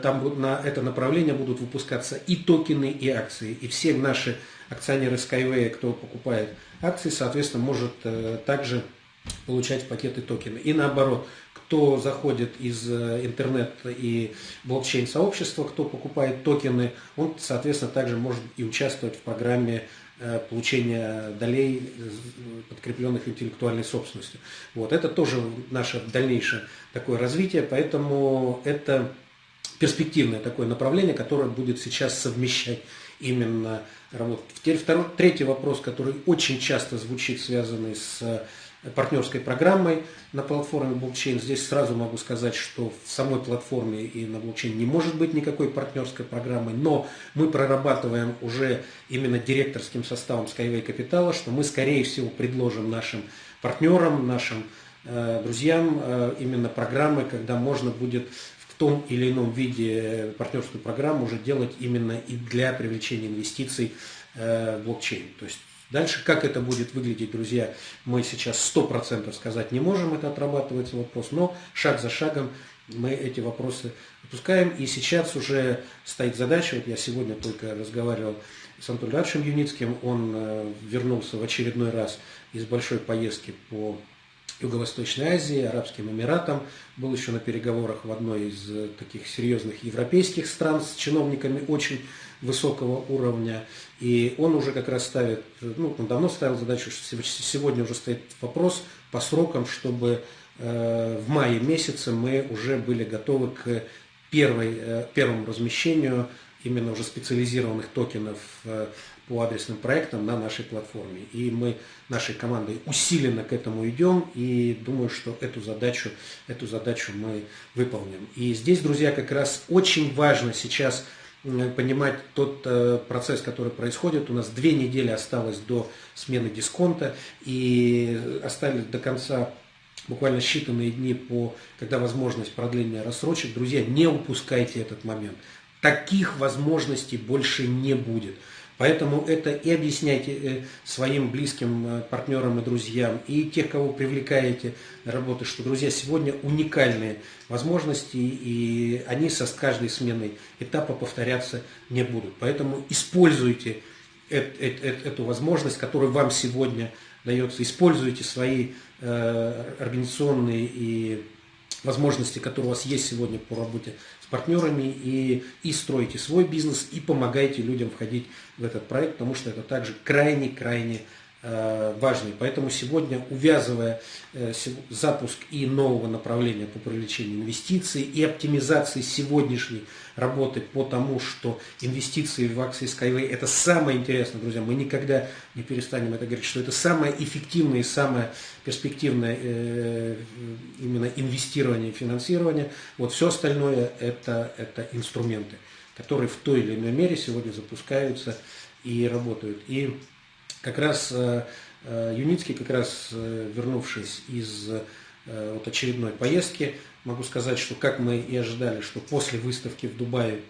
там на это направление будут выпускаться и токены, и акции. И все наши акционеры Skyway, кто покупает акции, соответственно, может также получать пакеты токены. И наоборот, кто заходит из э, интернет и блокчейн сообщества, кто покупает токены, он, соответственно, также может и участвовать в программе э, получения долей, э, подкрепленных интеллектуальной собственностью. Вот, это тоже наше дальнейшее такое развитие, поэтому это перспективное такое направление, которое будет сейчас совмещать именно работать. Теперь второй, третий вопрос, который очень часто звучит, связанный с партнерской программой на платформе блокчейн. Здесь сразу могу сказать, что в самой платформе и на блокчейн не может быть никакой партнерской программы, но мы прорабатываем уже именно директорским составом Skyway Capital, что мы, скорее всего, предложим нашим партнерам, нашим э, друзьям э, именно программы, когда можно будет том или ином виде партнерскую программу уже делать именно и для привлечения инвестиций э, в блокчейн. То есть Дальше, как это будет выглядеть, друзья, мы сейчас 100% сказать не можем, это отрабатывается вопрос, но шаг за шагом мы эти вопросы выпускаем. И сейчас уже стоит задача, вот я сегодня только разговаривал с Антоном Ильичем Юницким, он э, вернулся в очередной раз из большой поездки по Юго-Восточной Азии, Арабским Эмиратам, был еще на переговорах в одной из э, таких серьезных европейских стран с чиновниками очень высокого уровня. И он уже как раз ставит, ну, он давно ставил задачу, что сегодня уже стоит вопрос по срокам, чтобы э, в мае месяце мы уже были готовы к первой, э, первому размещению именно уже специализированных токенов э, по адресным проектам на нашей платформе. И мы нашей командой усиленно к этому идем и думаю, что эту задачу, эту задачу мы выполним. И здесь, друзья, как раз очень важно сейчас понимать тот э, процесс, который происходит. У нас две недели осталось до смены дисконта и остались до конца буквально считанные дни, по, когда возможность продления рассрочек. Друзья, не упускайте этот момент. Таких возможностей больше не будет. Поэтому это и объясняйте э, своим близким э, партнерам и друзьям, и тех, кого привлекаете работы, что, друзья, сегодня уникальные возможности, и они со с каждой сменой этапа повторяться не будут. Поэтому используйте эту возможность, которая вам сегодня дается, используйте свои э, организационные и возможности, которые у вас есть сегодня по работе партнерами и, и строите свой бизнес, и помогаете людям входить в этот проект, потому что это также крайне-крайне Э, важный. Поэтому сегодня, увязывая э, запуск и нового направления по привлечению инвестиций и оптимизации сегодняшней работы по тому, что инвестиции в акции Skyway это самое интересное, друзья, мы никогда не перестанем это говорить, что это самое эффективное и самое перспективное э, именно инвестирование и финансирование. Вот все остальное это, это инструменты, которые в той или иной мере сегодня запускаются и работают. И как раз э, э, Юницкий, как раз э, вернувшись из вот очередной поездки, могу сказать, что как мы и ожидали, что после выставки в Дубае,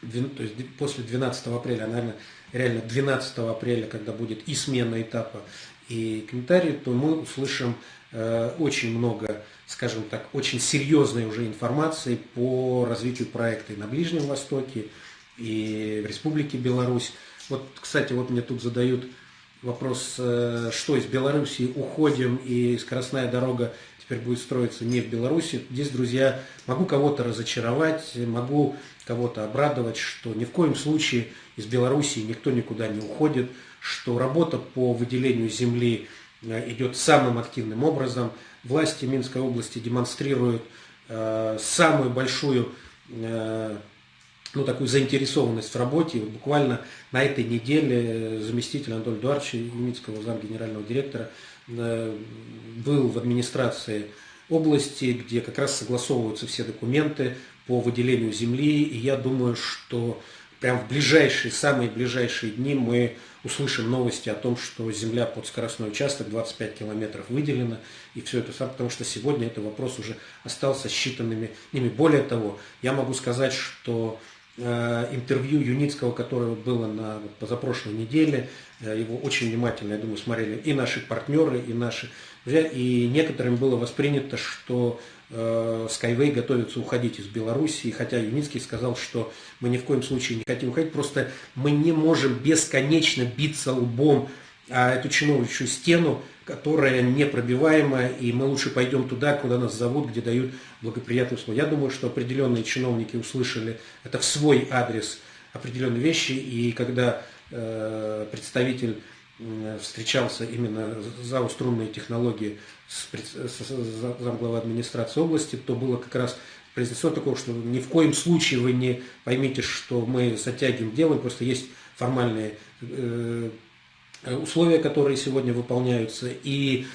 то есть после 12 апреля, наверное, реально 12 апреля, когда будет и смена этапа, и комментарии, то мы услышим очень много, скажем так, очень серьезной уже информации по развитию проекта и на Ближнем Востоке, и в Республике Беларусь. Вот, кстати, вот мне тут задают вопрос, э, что из Белоруссии уходим и скоростная дорога теперь будет строиться не в Беларуси. Здесь, друзья, могу кого-то разочаровать, могу кого-то обрадовать, что ни в коем случае из Белоруссии никто никуда не уходит, что работа по выделению земли э, идет самым активным образом. Власти Минской области демонстрируют э, самую большую ну, такую заинтересованность в работе. Буквально на этой неделе заместитель Анатолия Эдуардовича Юмицкого, зам генерального директора, э, был в администрации области, где как раз согласовываются все документы по выделению земли. И я думаю, что прям в ближайшие, самые ближайшие дни мы услышим новости о том, что земля под скоростной участок 25 километров выделена, и все это сам, потому что сегодня этот вопрос уже остался считанными днями. Более того, я могу сказать, что Э, интервью Юницкого, которое было на позапрошлой неделе. Э, его очень внимательно, я думаю, смотрели и наши партнеры, и наши друзья. И некоторым было воспринято, что э, Skyway готовится уходить из Беларуси. Хотя Юницкий сказал, что мы ни в коем случае не хотим уходить, просто мы не можем бесконечно биться лбом а эту чиновничью стену, которая непробиваемая, и мы лучше пойдем туда, куда нас зовут, где дают благоприятные условия. Я думаю, что определенные чиновники услышали это в свой адрес определенные вещи, и когда э, представитель э, встречался именно за струнные технологии с, с, с замглавы администрации области, то было как раз произнесено такое, что ни в коем случае вы не поймите, что мы затягиваем дело, просто есть формальные э, условия, которые сегодня выполняются, и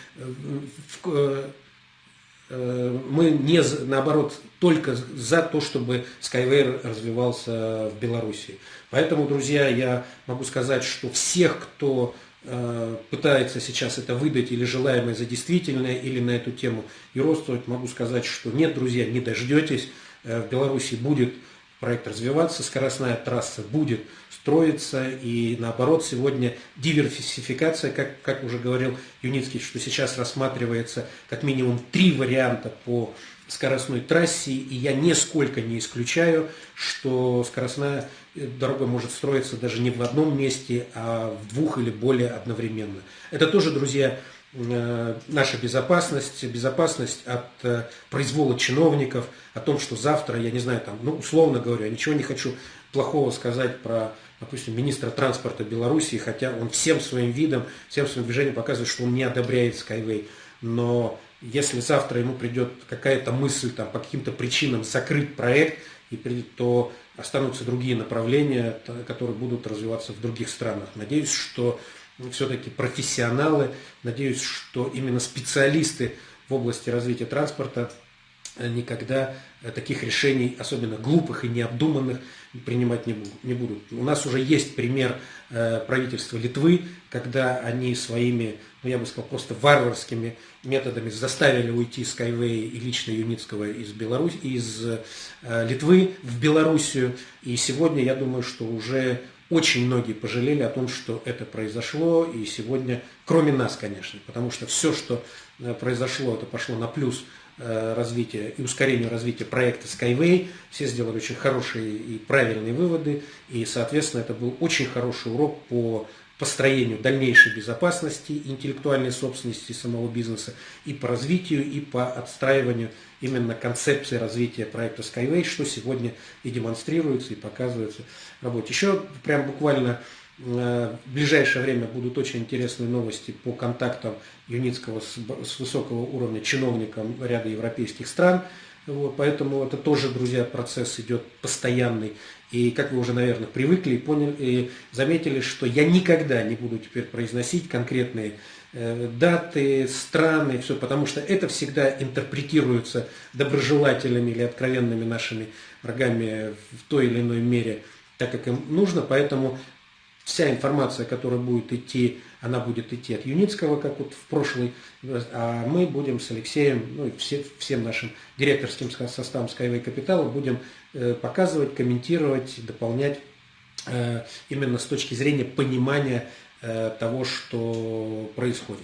мы не, наоборот, только за то, чтобы Skyway развивался в Беларуси. Поэтому, друзья, я могу сказать, что всех, кто Э, пытается сейчас это выдать или желаемое за действительное, или на эту тему и родствовать, могу сказать, что нет, друзья, не дождетесь. Э, в Беларуси будет проект развиваться, скоростная трасса будет строиться, и наоборот, сегодня диверсификация, как, как уже говорил Юницкий, что сейчас рассматривается как минимум три варианта по скоростной трассе, и я нисколько не исключаю, что скоростная дорога может строиться даже не в одном месте, а в двух или более одновременно. Это тоже, друзья, наша безопасность, безопасность от э, произвола чиновников, о том, что завтра, я не знаю, там, ну, условно говорю, ничего не хочу плохого сказать про, допустим, министра транспорта Беларуси, хотя он всем своим видом, всем своим движением показывает, что он не одобряет Skyway. Но если завтра ему придет какая-то мысль там, по каким-то причинам закрыть проект, и то останутся другие направления, которые будут развиваться в других странах. Надеюсь, что все-таки профессионалы, надеюсь, что именно специалисты в области развития транспорта никогда таких решений, особенно глупых и необдуманных, принимать не будут. У нас уже есть пример э, правительства Литвы, когда они своими, ну я бы сказал, просто варварскими методами заставили уйти Skyway и лично Юницкого из, Беларусь, из э, Литвы в Белоруссию. И сегодня я думаю, что уже очень многие пожалели о том, что это произошло, и сегодня, кроме нас, конечно, потому что все, что э, произошло, это пошло на плюс Э, развития и ускорению развития проекта Skyway. Все сделали очень хорошие и правильные выводы, и, соответственно, это был очень хороший урок по построению дальнейшей безопасности интеллектуальной собственности самого бизнеса и по развитию, и по отстраиванию именно концепции развития проекта Skyway, что сегодня и демонстрируется, и показывается в работе. Еще прям буквально Э, в ближайшее время будут очень интересные новости по контактам Юницкого с, с высокого уровня чиновником ряда европейских стран. Вот, поэтому это тоже, друзья, процесс идет постоянный. И как вы уже, наверное, привыкли и поняли, и заметили, что я никогда не буду теперь произносить конкретные э, даты, страны, все, потому что это всегда интерпретируется доброжелателями или откровенными нашими врагами в той или иной мере, так как им нужно. Поэтому вся информация, которая будет идти, она будет идти от Юницкого, как вот в прошлый, а мы будем с Алексеем, ну и все, всем нашим директорским составом Skyway Capital будем э, показывать, комментировать, дополнять э, именно с точки зрения понимания э, того, что происходит.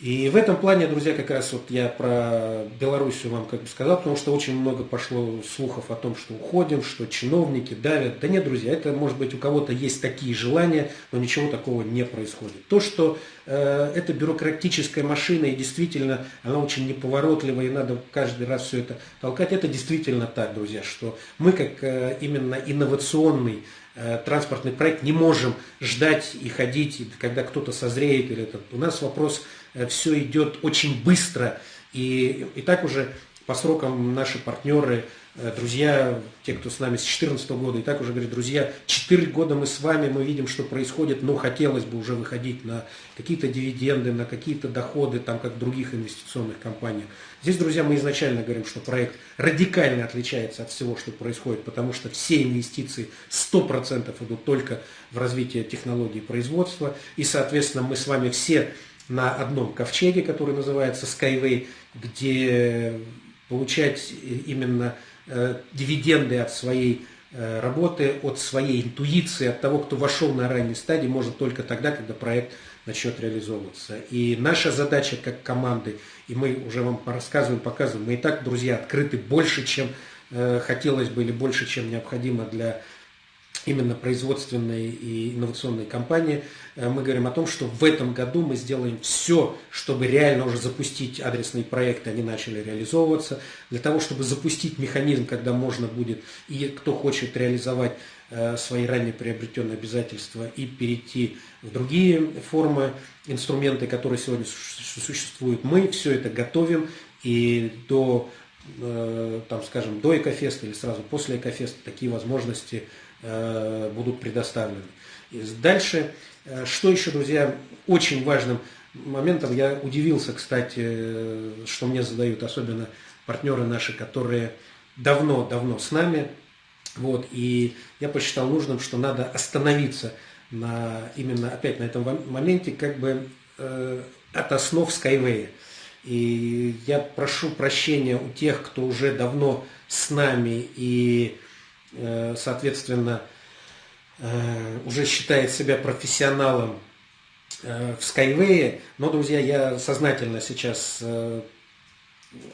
И в этом плане, друзья, как раз вот я про Белоруссию вам как бы сказал, потому что очень много пошло слухов о том, что уходим, что чиновники давят. Да нет, друзья, это может быть у кого-то есть такие желания, но ничего такого не происходит. То, что э, это бюрократическая машина и действительно она очень неповоротливая и надо каждый раз все это толкать, это действительно так, друзья, что мы как э, именно инновационный э, транспортный проект не можем ждать и ходить, когда кто-то созреет. Или это. У нас вопрос все идет очень быстро. И, и так уже по срокам наши партнеры, э, друзья, те, кто с нами с 2014 года, и так уже говорят, друзья, 4 года мы с вами, мы видим, что происходит, но хотелось бы уже выходить на какие-то дивиденды, на какие-то доходы, там, как в других инвестиционных компаниях. Здесь, друзья, мы изначально говорим, что проект радикально отличается от всего, что происходит, потому что все инвестиции 100% идут только в развитие технологий производства, и, соответственно, мы с вами все на одном ковчеге, который называется Skyway, где получать именно э, дивиденды от своей э, работы, от своей интуиции, от того, кто вошел на ранней стадии, может только тогда, когда проект начнет реализовываться. И наша задача как команды, и мы уже вам рассказываем, показываем, мы и так, друзья, открыты больше, чем э, хотелось бы, или больше, чем необходимо для именно производственной и инновационной компании, э, мы говорим о том, что в этом году мы сделаем все, чтобы реально уже запустить адресные проекты, они начали реализовываться, для того, чтобы запустить механизм, когда можно будет, и кто хочет реализовать э, свои ранее приобретенные обязательства и перейти в другие формы, инструменты, которые сегодня существуют, мы все это готовим. И до, э, там, скажем, до Экофеста или сразу после Экофеста такие возможности будут предоставлены. Дальше, э, что еще, друзья, очень важным моментом, я удивился, кстати, что мне задают, особенно партнеры наши, которые давно-давно с нами, вот, и я посчитал нужным, что надо остановиться на, именно опять на этом моменте, как бы э, от основ Skyway. И я прошу прощения у тех, кто уже давно с нами и, э, соответственно, э, уже считает себя профессионалом э, в Skyway. Но, друзья, я сознательно сейчас э,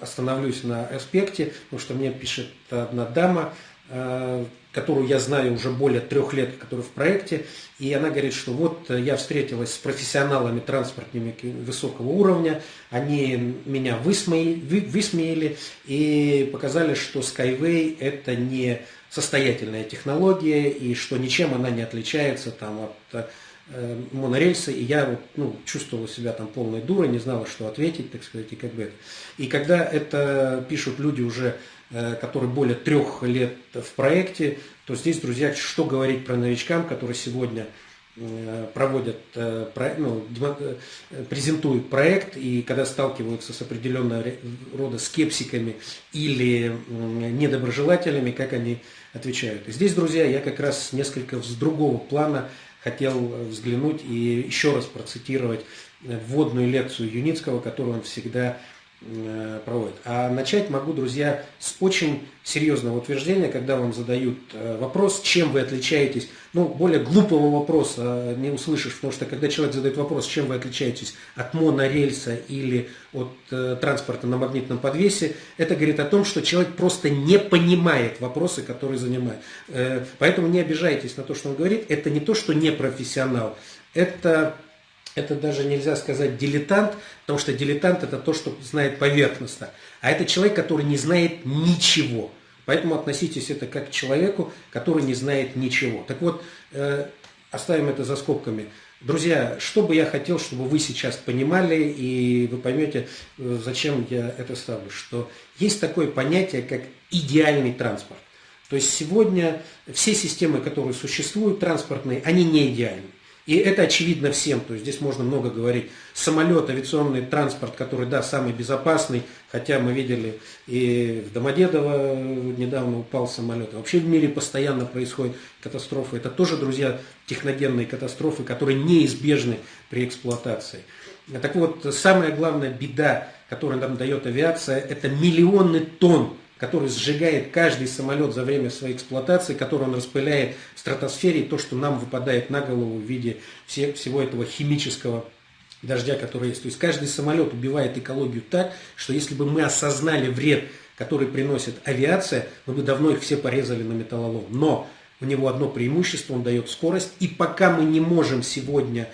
остановлюсь на аспекте, потому что мне пишет одна дама, э, которую я знаю уже более трех лет, которая в проекте, и она говорит, что вот я встретилась с профессионалами транспортными высокого уровня, они меня высмеяли, высмеяли и показали, что Skyway это не состоятельная технология, и что ничем она не отличается там, от Э, монорельсы, и я вот, ну, чувствовала себя там полной дурой, не знала, что ответить, так сказать, и как бы это. И когда это пишут люди уже, э, которые более трех лет в проекте, то здесь, друзья, что говорить про новичкам, которые сегодня проводят, ну, презентуют проект, и когда сталкиваются с определенного рода скепсиками или недоброжелателями, как они отвечают. И здесь, друзья, я как раз несколько с другого плана хотел взглянуть и еще раз процитировать вводную лекцию Юницкого, которую он всегда э, проводит. А начать могу, друзья, с очень серьезного утверждения, когда вам задают э, вопрос, чем вы отличаетесь ну, более глупого вопроса не услышишь, потому что когда человек задает вопрос, чем вы отличаетесь от монорельса или от э, транспорта на магнитном подвесе, это говорит о том, что человек просто не понимает вопросы, которые занимает. Э, поэтому не обижайтесь на то, что он говорит. Это не то, что не профессионал, это это даже нельзя сказать дилетант, потому что дилетант это то, что знает поверхностно. А это человек, который не знает ничего. Поэтому относитесь это как к человеку, который не знает ничего. Так вот, э, оставим это за скобками. Друзья, что бы я хотел, чтобы вы сейчас понимали, и вы поймете, э, зачем я это ставлю, что есть такое понятие, как идеальный транспорт. То есть сегодня все системы, которые существуют, транспортные, они не идеальны. И это очевидно всем, то есть здесь можно много говорить. Самолет, авиационный транспорт, который, да, самый безопасный, хотя мы видели и в Домодедово недавно упал самолет. Вообще в мире постоянно происходят катастрофы. Это тоже, друзья, техногенные катастрофы, которые неизбежны при эксплуатации. Так вот, самая главная беда, которую нам дает авиация, это миллионы тонн который сжигает каждый самолет за время своей эксплуатации, который он распыляет в стратосфере, то, что нам выпадает на голову в виде всего этого химического дождя, который есть. То есть каждый самолет убивает экологию так, что если бы мы осознали вред, который приносит авиация, мы бы давно их все порезали на металлолом. Но у него одно преимущество, он дает скорость, и пока мы не можем сегодня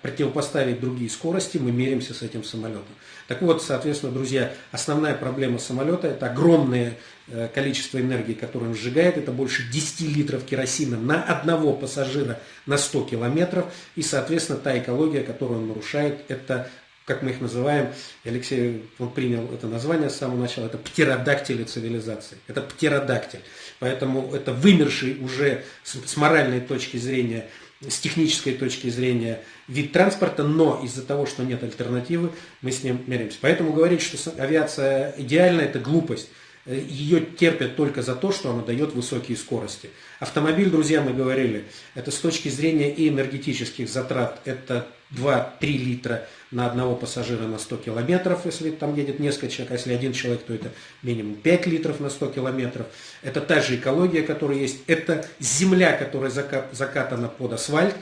противопоставить другие скорости, мы меримся с этим самолетом. Так вот, соответственно, друзья, основная проблема самолета – это огромное э, количество энергии, которое он сжигает, это больше 10 литров керосина на одного пассажира на 100 километров, и, соответственно, та экология, которую он нарушает, это как мы их называем, Алексей он принял это название с самого начала, это птеродактили цивилизации. Это птеродактиль. Поэтому это вымерший уже с моральной точки зрения с технической точки зрения вид транспорта, но из-за того, что нет альтернативы, мы с ним меряемся. Поэтому говорить, что авиация идеальна, это глупость. Ее терпят только за то, что она дает высокие скорости. Автомобиль, друзья, мы говорили, это с точки зрения и энергетических затрат, это 2-3 литра на одного пассажира на 100 километров, если там едет несколько человек, а если один человек, то это минимум 5 литров на 100 километров. Это та же экология, которая есть, это земля, которая закатана под асфальт.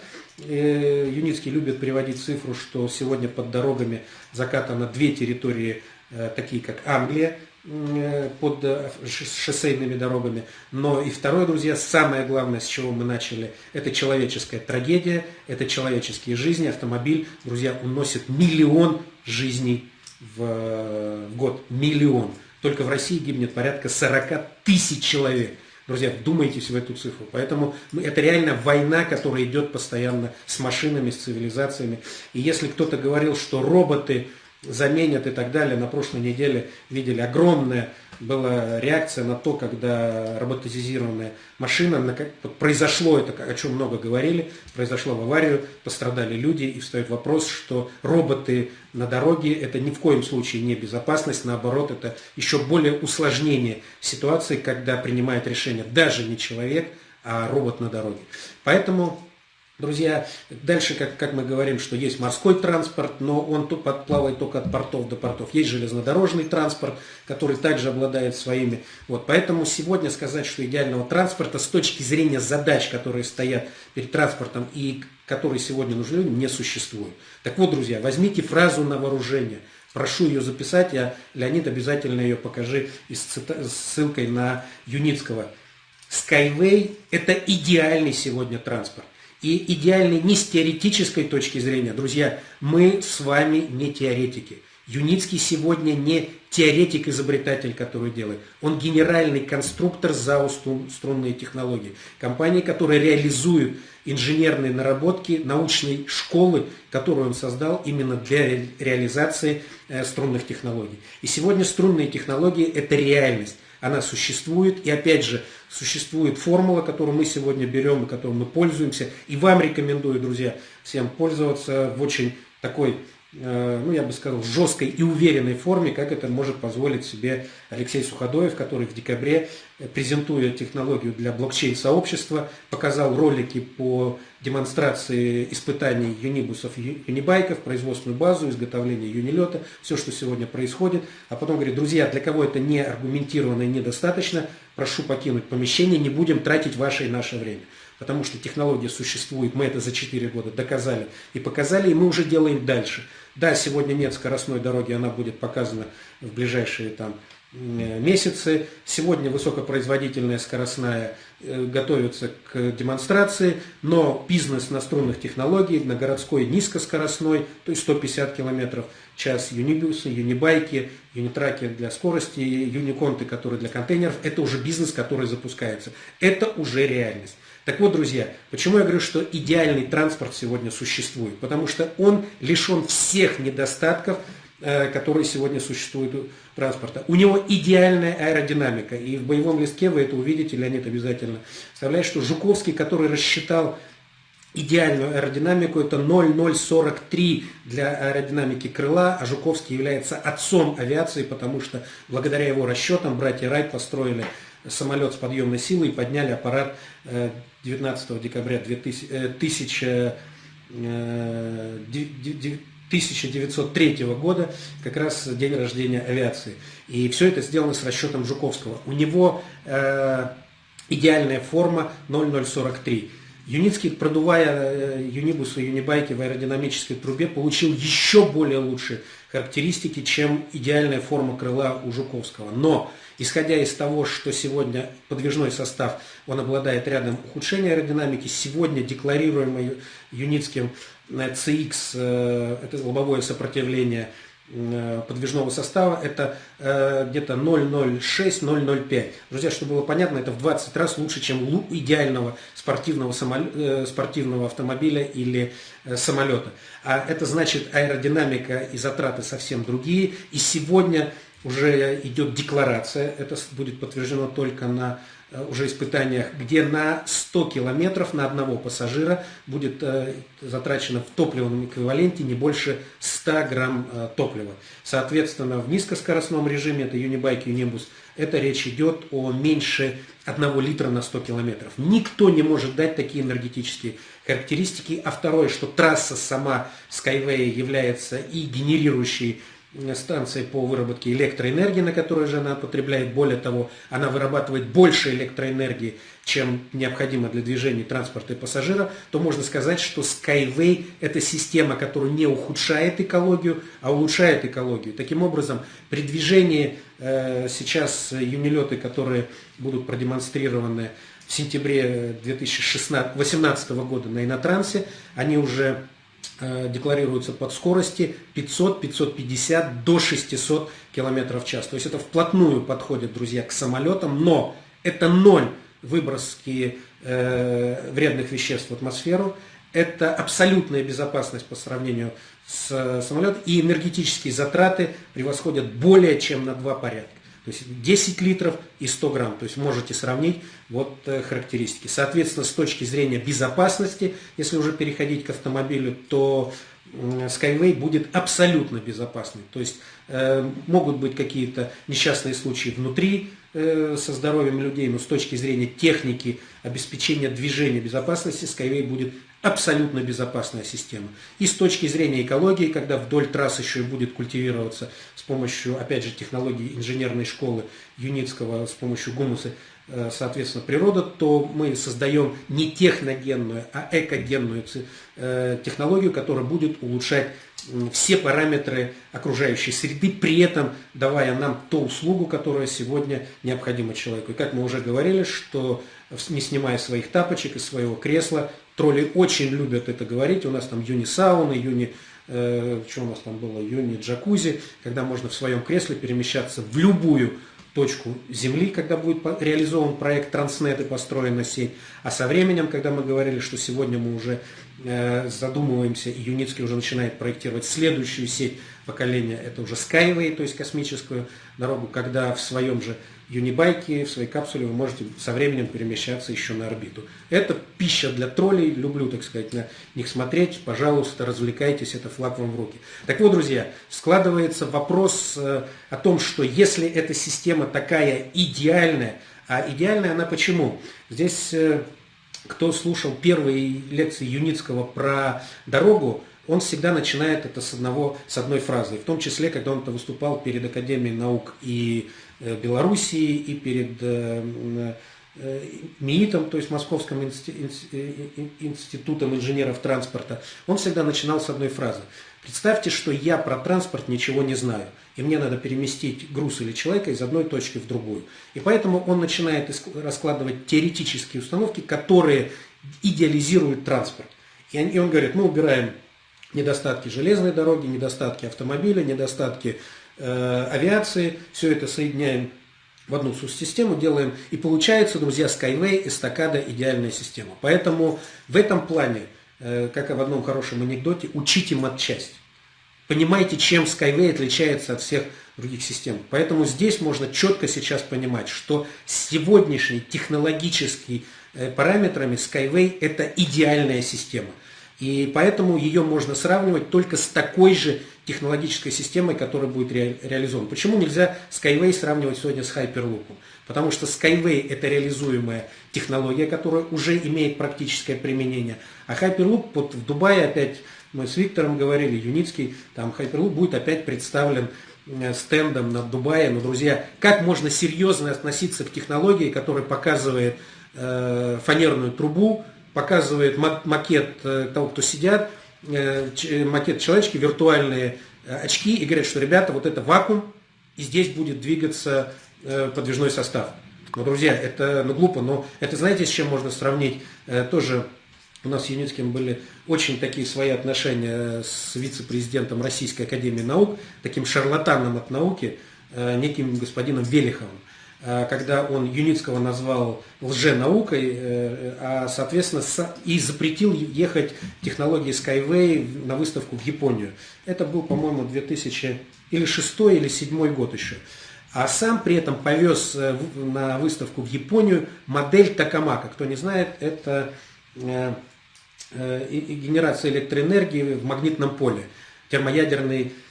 Э, Юницкий любит приводить цифру, что сегодня под дорогами закатано две территории, э, такие как Англия, Э, под э, шоссейными дорогами. Но и второе, друзья, самое главное, с чего мы начали, это человеческая трагедия, это человеческие жизни. Автомобиль, друзья, уносит миллион жизней в, в год. Миллион. Только в России гибнет порядка 40 тысяч человек. Друзья, вдумайтесь в эту цифру. Поэтому ну, это реально война, которая идет постоянно с машинами, с цивилизациями. И если кто-то говорил, что роботы заменят и так далее. На прошлой неделе видели огромная была реакция на то, когда роботизированная машина, произошло это, о чем много говорили, произошло в аварию, пострадали люди, и встает вопрос, что роботы на дороге это ни в коем случае не безопасность, наоборот, это еще более усложнение ситуации, когда принимает решение даже не человек, а робот на дороге. Поэтому Друзья, дальше, как, как мы говорим, что есть морской транспорт, но он плавает только от портов до портов. Есть железнодорожный транспорт, который также обладает своими. Вот, поэтому сегодня сказать, что идеального транспорта с точки зрения задач, которые стоят перед транспортом и которые сегодня нужны людям, не существует. Так вот, друзья, возьмите фразу на вооружение. Прошу ее записать, я, Леонид, обязательно ее покажи и с ссылкой на Юницкого. Skyway – это идеальный сегодня транспорт и идеальный не с теоретической точки зрения. Друзья, мы с вами не теоретики. Юницкий сегодня не теоретик-изобретатель, который делает. Он генеральный конструктор ЗАО «Струнные технологии». Компания, которая реализует инженерные наработки научной школы, которую он создал именно для реализации э, струнных технологий. И сегодня струнные технологии – это реальность она существует. И опять же, существует формула, которую мы сегодня берем и которой мы пользуемся. И вам рекомендую, друзья, всем пользоваться в очень такой ну, я бы сказал, жесткой и уверенной форме, как это может позволить себе Алексей Суходоев, который в декабре, э, презентуя технологию для блокчейн-сообщества, показал ролики по демонстрации испытаний юнибусов, юнибайков, производственную базу, изготовление юнилета, все, что сегодня происходит. А потом говорит, друзья, для кого это не аргументированно и недостаточно, прошу покинуть помещение, не будем тратить ваше и наше время потому что технология существует, мы это за 4 года доказали и показали, и мы уже делаем дальше. Да, сегодня нет скоростной дороги, она будет показана в ближайшие там, месяцы. Сегодня высокопроизводительная скоростная э, готовится к демонстрации, но бизнес на струнных технологий, на городской низкоскоростной, то есть 150 км в час юнибусы, юнибайки, юнитраки для скорости, юниконты, которые для контейнеров, это уже бизнес, который запускается. Это уже реальность. Так вот, друзья, почему я говорю, что идеальный транспорт сегодня существует? Потому что он лишен всех недостатков, э, которые сегодня существуют у транспорта. У него идеальная аэродинамика. И в боевом листке вы это увидите, Леонид обязательно вставляет, что Жуковский, который рассчитал идеальную аэродинамику, это 0,043 для аэродинамики крыла, а Жуковский является отцом авиации, потому что благодаря его расчетам братья Райт построили самолет с подъемной силой и подняли аппарат 19 э, декабря 2000, 1903 э, года, как раз день рождения авиации. И все это сделано с расчетом Жуковского. У него э, идеальная форма 0043. Юницкий, продувая юнибусы юнибайки в аэродинамической трубе, получил еще более лучшие характеристики, чем идеальная форма крыла у Жуковского. Но Исходя из того, что сегодня подвижной состав, он обладает рядом ухудшения аэродинамики, сегодня декларируемый Юницким CX, э, это лобовое сопротивление э, подвижного состава, это э, где-то 0,06-0,05. Друзья, чтобы было понятно, это в 20 раз лучше, чем идеального спортивного, самолета, спортивного автомобиля или самолета. А это значит аэродинамика и затраты совсем другие. И сегодня уже идет декларация, это будет подтверждено только на э, уже испытаниях, где на 100 километров на одного пассажира будет э, затрачено в топливном эквиваленте не больше 100 грамм э, топлива. Соответственно, в низкоскоростном режиме, это Юнибайк, Юнибус, это речь идет о меньше 1 литра на 100 километров. Никто не может дать такие энергетические характеристики. А второе, что трасса сама Skyway является и генерирующей станции по выработке электроэнергии, на которой же она потребляет. Более того, она вырабатывает больше электроэнергии, чем необходимо для движения транспорта и пассажира, то можно сказать, что Skyway – это система, которая не ухудшает экологию, а улучшает экологию. Таким образом, при движении э, сейчас юнилеты, которые будут продемонстрированы в сентябре 2018 года на Инотрансе, они уже Э, декларируются под скорости 500-550 до 600 км в час. То есть это вплотную подходит, друзья, к самолетам, но это ноль выброски э, вредных веществ в атмосферу, это абсолютная безопасность по сравнению с самолета, и энергетические затраты превосходят более чем на два порядка. То есть 10 литров и 100 грамм. То есть можете сравнить вот э, характеристики. Соответственно, с точки зрения безопасности, если уже переходить к автомобилю, то Skyway будет абсолютно безопасный. То есть э, могут быть какие-то несчастные случаи внутри э, со здоровьем людей, но с точки зрения техники, обеспечения движения безопасности, Skyway будет абсолютно безопасная система. И с точки зрения экологии, когда вдоль трасс еще и будет культивироваться с помощью, опять же, технологий инженерной школы Юницкого, с помощью гумуса, э, соответственно, природа, то мы создаем не техногенную, а экогенную э, технологию, которая будет улучшать все параметры окружающей среды, при этом давая нам ту услугу, которая сегодня необходима человеку. И как мы уже говорили, что не снимая своих тапочек из своего кресла, тролли очень любят это говорить, у нас там юни сауны, юни, э, что у нас там было, юни джакузи, когда можно в своем кресле перемещаться в любую точку Земли, когда будет реализован проект Транснет и построена сеть. А со временем, когда мы говорили, что сегодня мы уже э, задумываемся, и Юницкий уже начинает проектировать следующую сеть поколения, это уже Skyway, то есть космическую дорогу, когда в своем же юнибайки, в своей капсуле вы можете со временем перемещаться еще на орбиту. Это пища для троллей, люблю, так сказать, на них смотреть. Пожалуйста, развлекайтесь, это флаг вам в руки. Так вот, друзья, складывается вопрос э, о том, что если эта система такая идеальная, а идеальная она почему? Здесь, э, кто слушал первые лекции Юницкого про дорогу, он всегда начинает это с, одного, с одной фразы. В том числе, когда он выступал перед Академией наук и Белоруссии и перед э, э, МИИТом, то есть Московским институтом инженеров транспорта, он всегда начинал с одной фразы. Представьте, что я про транспорт ничего не знаю, и мне надо переместить груз или человека из одной точки в другую. И поэтому он начинает раскладывать теоретические установки, которые идеализируют транспорт. И он говорит, мы убираем недостатки железной дороги, недостатки автомобиля, недостатки Э, авиации, все это соединяем в одну систему, делаем, и получается, друзья, Skyway, эстакада, идеальная система. Поэтому в этом плане, э, как и в одном хорошем анекдоте, учите матчасть. Понимаете, чем Skyway отличается от всех других систем. Поэтому здесь можно четко сейчас понимать, что сегодняшний технологический э, параметрами Skyway это идеальная система. И поэтому ее можно сравнивать только с такой же технологической системой, которая будет ре, реализована. Почему нельзя Skyway сравнивать сегодня с Hyperloop? Потому что Skyway это реализуемая технология, которая уже имеет практическое применение. А Hyperloop вот в Дубае опять, мы с Виктором говорили, Юницкий, там Hyperloop будет опять представлен э, стендом над Дубаем. Но, друзья, как можно серьезно относиться к технологии, которая показывает э, фанерную трубу, показывает макет э, того, кто сидят, макет человечки, виртуальные э, очки и говорят, что, ребята, вот это вакуум, и здесь будет двигаться э, подвижной состав. Ну, друзья, это ну, глупо, но это знаете, с чем можно сравнить? Тоже у нас с Юницким были очень такие свои отношения с вице-президентом Российской Академии Наук, таким шарлатаном от науки, неким господином Велиховым. Э, когда он Юницкого назвал лженаукой, э, а, соответственно, и запретил ехать технологии Skyway на выставку в Японию. Это был, по-моему, 2000 или 6 или 7 год еще. А сам при этом повез э, на выставку в Японию модель Такамака. Кто не знает, это генерация электроэнергии в магнитном поле, термоядерный Э,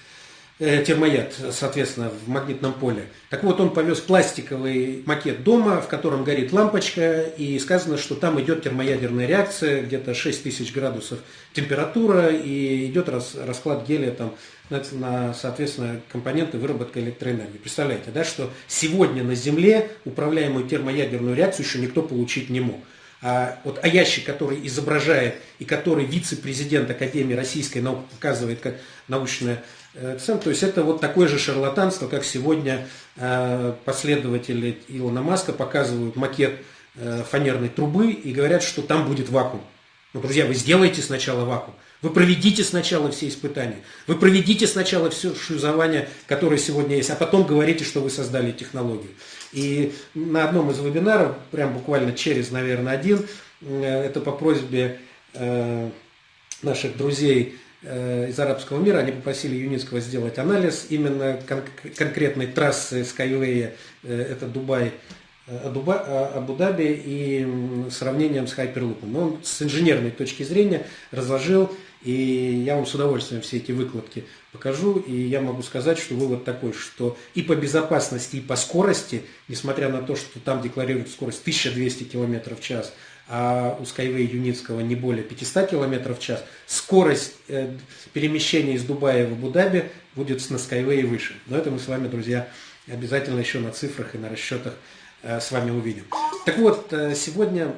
термояд, соответственно, в магнитном поле. Так вот, он повез пластиковый макет дома, в котором горит лампочка, и сказано, что там идет термоядерная реакция, где-то 6000 градусов температура, и идет расклад гелия там, на, на, соответственно, компоненты выработки электроэнергии. Представляете, да, что сегодня на Земле управляемую термоядерную реакцию еще никто получить не мог. А вот а ящик, который изображает и который вице-президент Академии российской науки показывает как научная Э, то есть это вот такое же шарлатанство, как сегодня э, последователи Илона Маска показывают макет э, фанерной трубы и говорят, что там будет вакуум. Ну, друзья, вы сделайте сначала вакуум. Вы проведите сначала все испытания. Вы проведите сначала все шлюзование, которое сегодня есть, а потом говорите, что вы создали технологию. И на одном из вебинаров, прям буквально через, наверное, один, это по просьбе наших друзей из арабского мира, они попросили Юницкого сделать анализ именно кон конкретной трассы Skyway, это Дубай, Абу-Даби и сравнением с Хайперлупом. Он с инженерной точки зрения разложил, и я вам с удовольствием все эти выкладки покажу, и я могу сказать, что вывод такой, что и по безопасности, и по скорости, несмотря на то, что там декларируют скорость 1200 км в час, а у Skyway Юницкого не более 500 км в час, скорость э, перемещения из Дубая в Абу-Даби будет на Skyway выше. Но это мы с вами, друзья, обязательно еще на цифрах и на расчетах Э, с вами увидим. Так вот, э, сегодня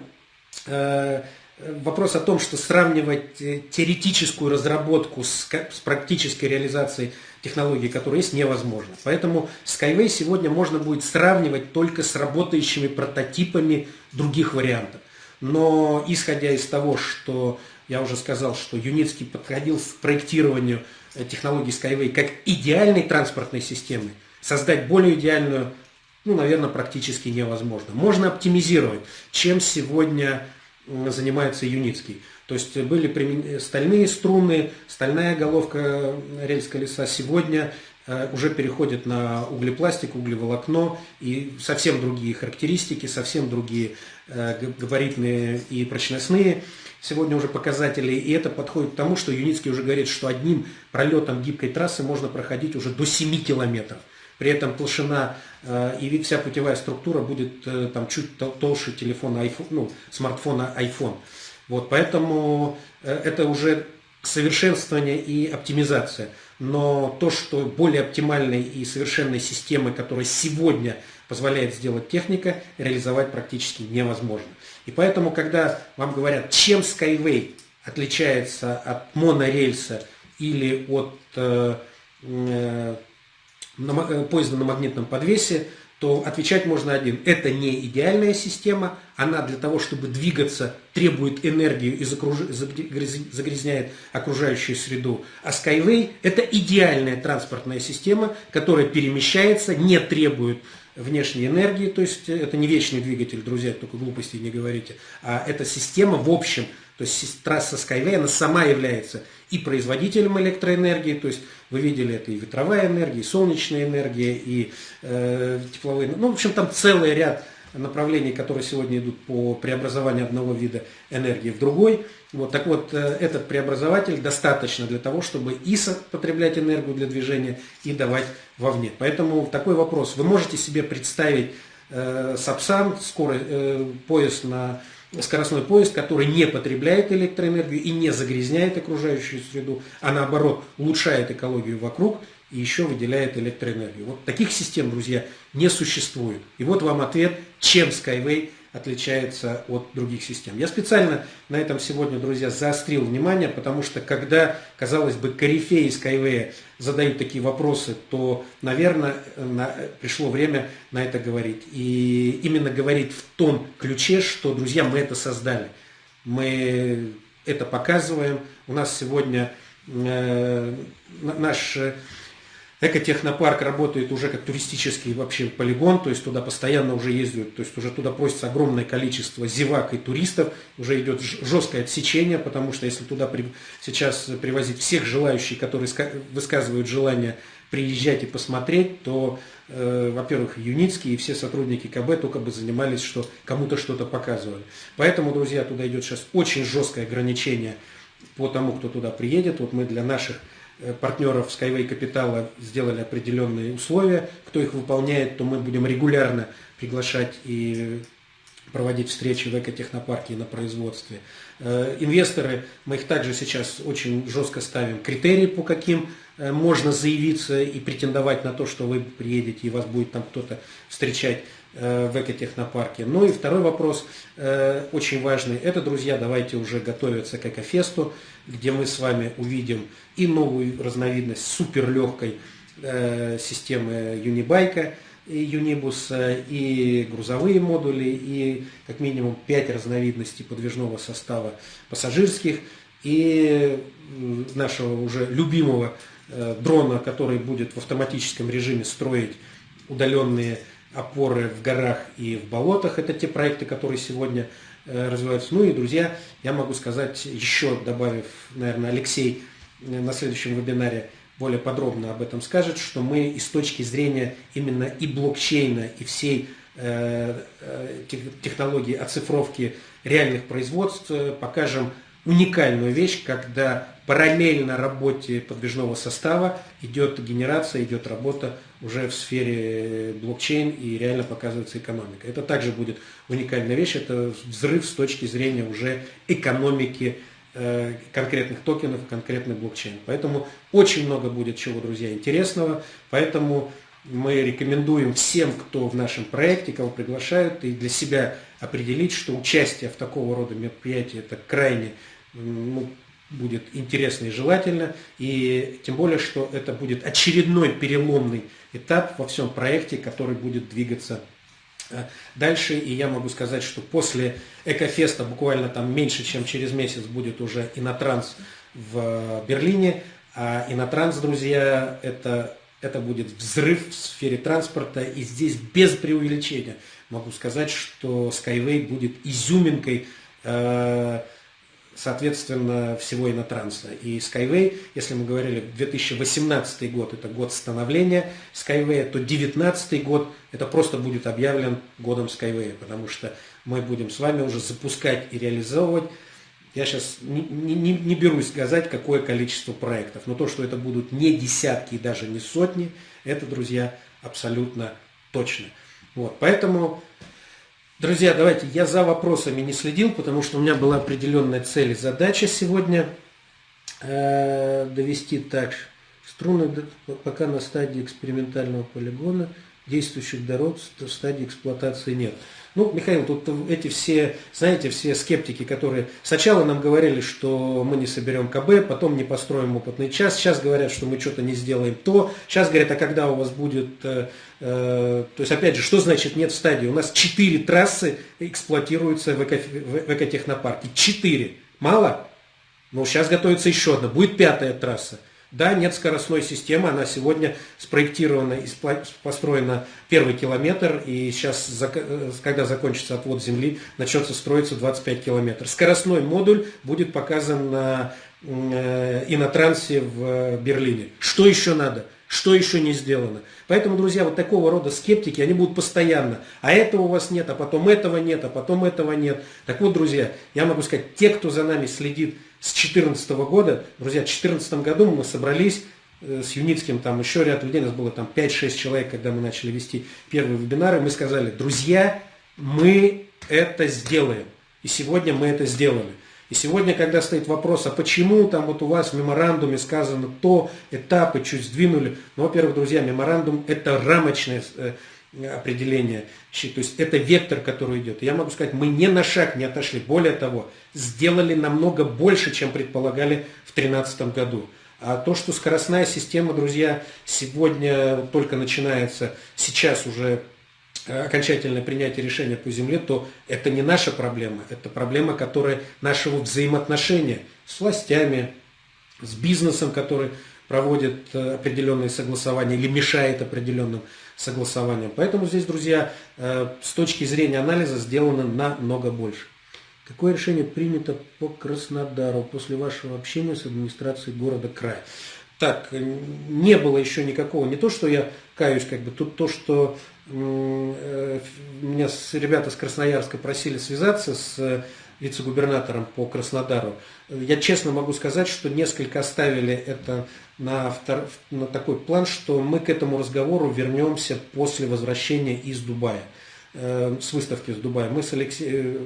вопрос о том, что сравнивать теоретическую разработку с, с практической реализацией технологий, которые есть, невозможно. Поэтому Skyway сегодня можно будет сравнивать только с работающими прототипами других вариантов. Но исходя из того, что я уже сказал, что Юницкий подходил к проектированию технологий Skyway как идеальной транспортной системы, создать более идеальную ну, наверное, практически невозможно. Можно оптимизировать, чем сегодня занимается Юницкий. То есть были стальные струны, стальная головка рельс колеса. Сегодня э, уже переходит на углепластик, углеволокно и совсем другие характеристики, совсем другие э, габаритные и прочностные сегодня уже показатели, и это подходит к тому, что Юницкий уже говорит, что одним пролетом гибкой трассы можно проходить уже до 7 километров. При этом толщина э, и вся путевая структура будет э, там чуть толще телефона iPhone, ну, смартфона iPhone. Вот, поэтому э, это уже совершенствование и оптимизация. Но то, что более оптимальной и совершенной системы, которая сегодня позволяет сделать техника, реализовать практически невозможно. И поэтому, когда вам говорят, чем Skyway отличается от монорельса или от э, э, поезда на магнитном подвесе, то отвечать можно один. Это не идеальная система, она для того, чтобы двигаться, требует энергию и загрязняет окружающую среду. А Skyway – это идеальная транспортная система, которая перемещается, не требует внешней энергии, то есть это не вечный двигатель, друзья, только глупости не говорите, а это система в общем, то есть трасса Skyway, она сама является и производителем электроэнергии, то есть вы видели это и ветровая энергия, и солнечная энергия, и э, тепловые, ну, в общем, там целый ряд направлений, которые сегодня идут по преобразованию одного вида энергии в другой. Вот, так вот, э, этот преобразователь достаточно для того, чтобы и потреблять энергию для движения, и давать вовне. Поэтому такой вопрос. Вы можете себе представить э, Сапсан, скорый э, поезд на скоростной поезд, который не потребляет электроэнергию и не загрязняет окружающую среду, а наоборот улучшает экологию вокруг и еще выделяет электроэнергию. Вот таких систем, друзья, не существует. И вот вам ответ, чем Skyway отличается от других систем. Я специально на этом сегодня, друзья, заострил внимание, потому что когда, казалось бы, корифеи Skyway задают такие вопросы, то, наверное, на, пришло время на это говорить. И именно говорить в том ключе, что, друзья, мы это создали. Мы это показываем. У нас сегодня э, наш Экотехнопарк работает уже как туристический вообще полигон, то есть туда постоянно уже ездят, то есть уже туда просится огромное количество зевак и туристов, уже идет жесткое отсечение, потому что если туда при, сейчас привозить всех желающих, которые высказывают желание приезжать и посмотреть, то, э, во-первых, Юницкий и все сотрудники КБ только бы занимались, что кому-то что-то показывали. Поэтому, друзья, туда идет сейчас очень жесткое ограничение по тому, кто туда приедет. Вот мы для наших партнеров Skyway Капитала сделали определенные условия. Кто их выполняет, то мы будем регулярно приглашать и проводить встречи в экотехнопарке и на производстве. Э, инвесторы, мы их также сейчас очень жестко ставим критерии, по каким э, можно заявиться и претендовать на то, что вы приедете и вас будет там кто-то встречать в экотехнопарке. Ну и второй вопрос, очень важный, это, друзья, давайте уже готовиться к экофесту где мы с вами увидим и новую разновидность суперлегкой э, системы Юнибайка, и Юнибуса, и грузовые модули, и как минимум 5 разновидностей подвижного состава пассажирских, и нашего уже любимого э, дрона, который будет в автоматическом режиме строить удаленные опоры в горах и в болотах. Это те проекты, которые сегодня развиваются. Ну и, друзья, я могу сказать еще, добавив, наверное, Алексей на следующем вебинаре более подробно об этом скажет, что мы и с точки зрения именно и блокчейна, и всей э, э, технологии оцифровки реальных производств э, покажем уникальную вещь, когда параллельно работе подвижного состава идет генерация, идет работа уже в сфере блокчейн и реально показывается экономика. Это также будет уникальная вещь, это взрыв с точки зрения уже экономики Э, конкретных токенов, конкретный блокчейн. Поэтому очень много будет чего, друзья, интересного. Поэтому мы рекомендуем всем, кто в нашем проекте, кого приглашают, и для себя определить, что участие в такого рода мероприятии это крайне ну, будет интересно и желательно. И тем более, что это будет очередной переломный этап во всем проекте, который будет двигаться Э, дальше, и я могу сказать, что после Экофеста буквально там меньше, чем через месяц будет уже Инотранс в Берлине. А Инотранс, друзья, это, это будет взрыв в сфере транспорта. И здесь без преувеличения могу сказать, что Skyway будет изюминкой э, соответственно, всего инотранса. И Skyway, если мы говорили, 2018 год – это год становления Skyway, то 2019 год – это просто будет объявлен годом Skyway, потому что мы будем с вами уже запускать и реализовывать я сейчас не, не, не берусь сказать, какое количество проектов, но то, что это будут не десятки и даже не сотни, это, друзья, абсолютно точно. Вот, поэтому Друзья, давайте, я за вопросами не следил, потому что у меня была определенная цель и задача сегодня э, довести так. Струны пока на стадии экспериментального полигона, действующих дорог в стадии эксплуатации нет. Ну, Михаил, тут эти все, знаете, все скептики, которые сначала нам говорили, что мы не соберем КБ, потом не построим опытный час, сейчас говорят, что мы что-то не сделаем то, сейчас говорят, а когда у вас будет, э, то есть опять же, что значит нет стадии? У нас четыре трассы эксплуатируются в, эко, в экотехнопарке, четыре. Мало? Ну, сейчас готовится еще одна, будет пятая трасса. Да, нет скоростной системы, она сегодня спроектирована и построена первый километр, и сейчас, э, когда закончится отвод земли, начнется строиться 25 километров. Скоростной модуль будет показан на э, инотрансе в Берлине. Что еще надо? Что еще не сделано? Поэтому, друзья, вот такого рода скептики, они будут постоянно. А этого у вас нет, а потом этого нет, а потом этого нет. Так вот, друзья, я могу сказать, те, кто за нами следит с 2014 года. Друзья, в 2014 году мы собрались э, с Юницким, там еще ряд людей, нас было там 5-6 человек, когда мы начали вести первые вебинары, мы сказали, друзья, мы это сделаем. И сегодня мы это сделали. И сегодня, когда стоит вопрос, а почему там вот у вас в меморандуме сказано то, этапы чуть сдвинули. Ну, во-первых, друзья, меморандум это рамочное э, определение. То есть это вектор, который идет. Я могу сказать, мы не на шаг не отошли. Более того, сделали намного больше, чем предполагали в 2013 году. А то, что скоростная система, друзья, сегодня только начинается, сейчас уже окончательное принятие решения по земле, то это не наша проблема. Это проблема, которая нашего взаимоотношения с властями, с бизнесом, который проводит э, определенные согласования или мешает определенным согласованием. Поэтому здесь, друзья, э, с точки зрения анализа сделано намного больше. Какое решение принято по Краснодару после вашего общения с администрацией города края? Так, не было еще никакого, не то, что я каюсь, как бы, тут то, что меня с, ребята с Красноярска просили связаться с вице-губернатором по Краснодару. Я честно могу сказать, что несколько оставили это на, втор... на такой план, что мы к этому разговору вернемся после возвращения из Дубая э, с выставки с Дубая. Мы с, Алексей, э,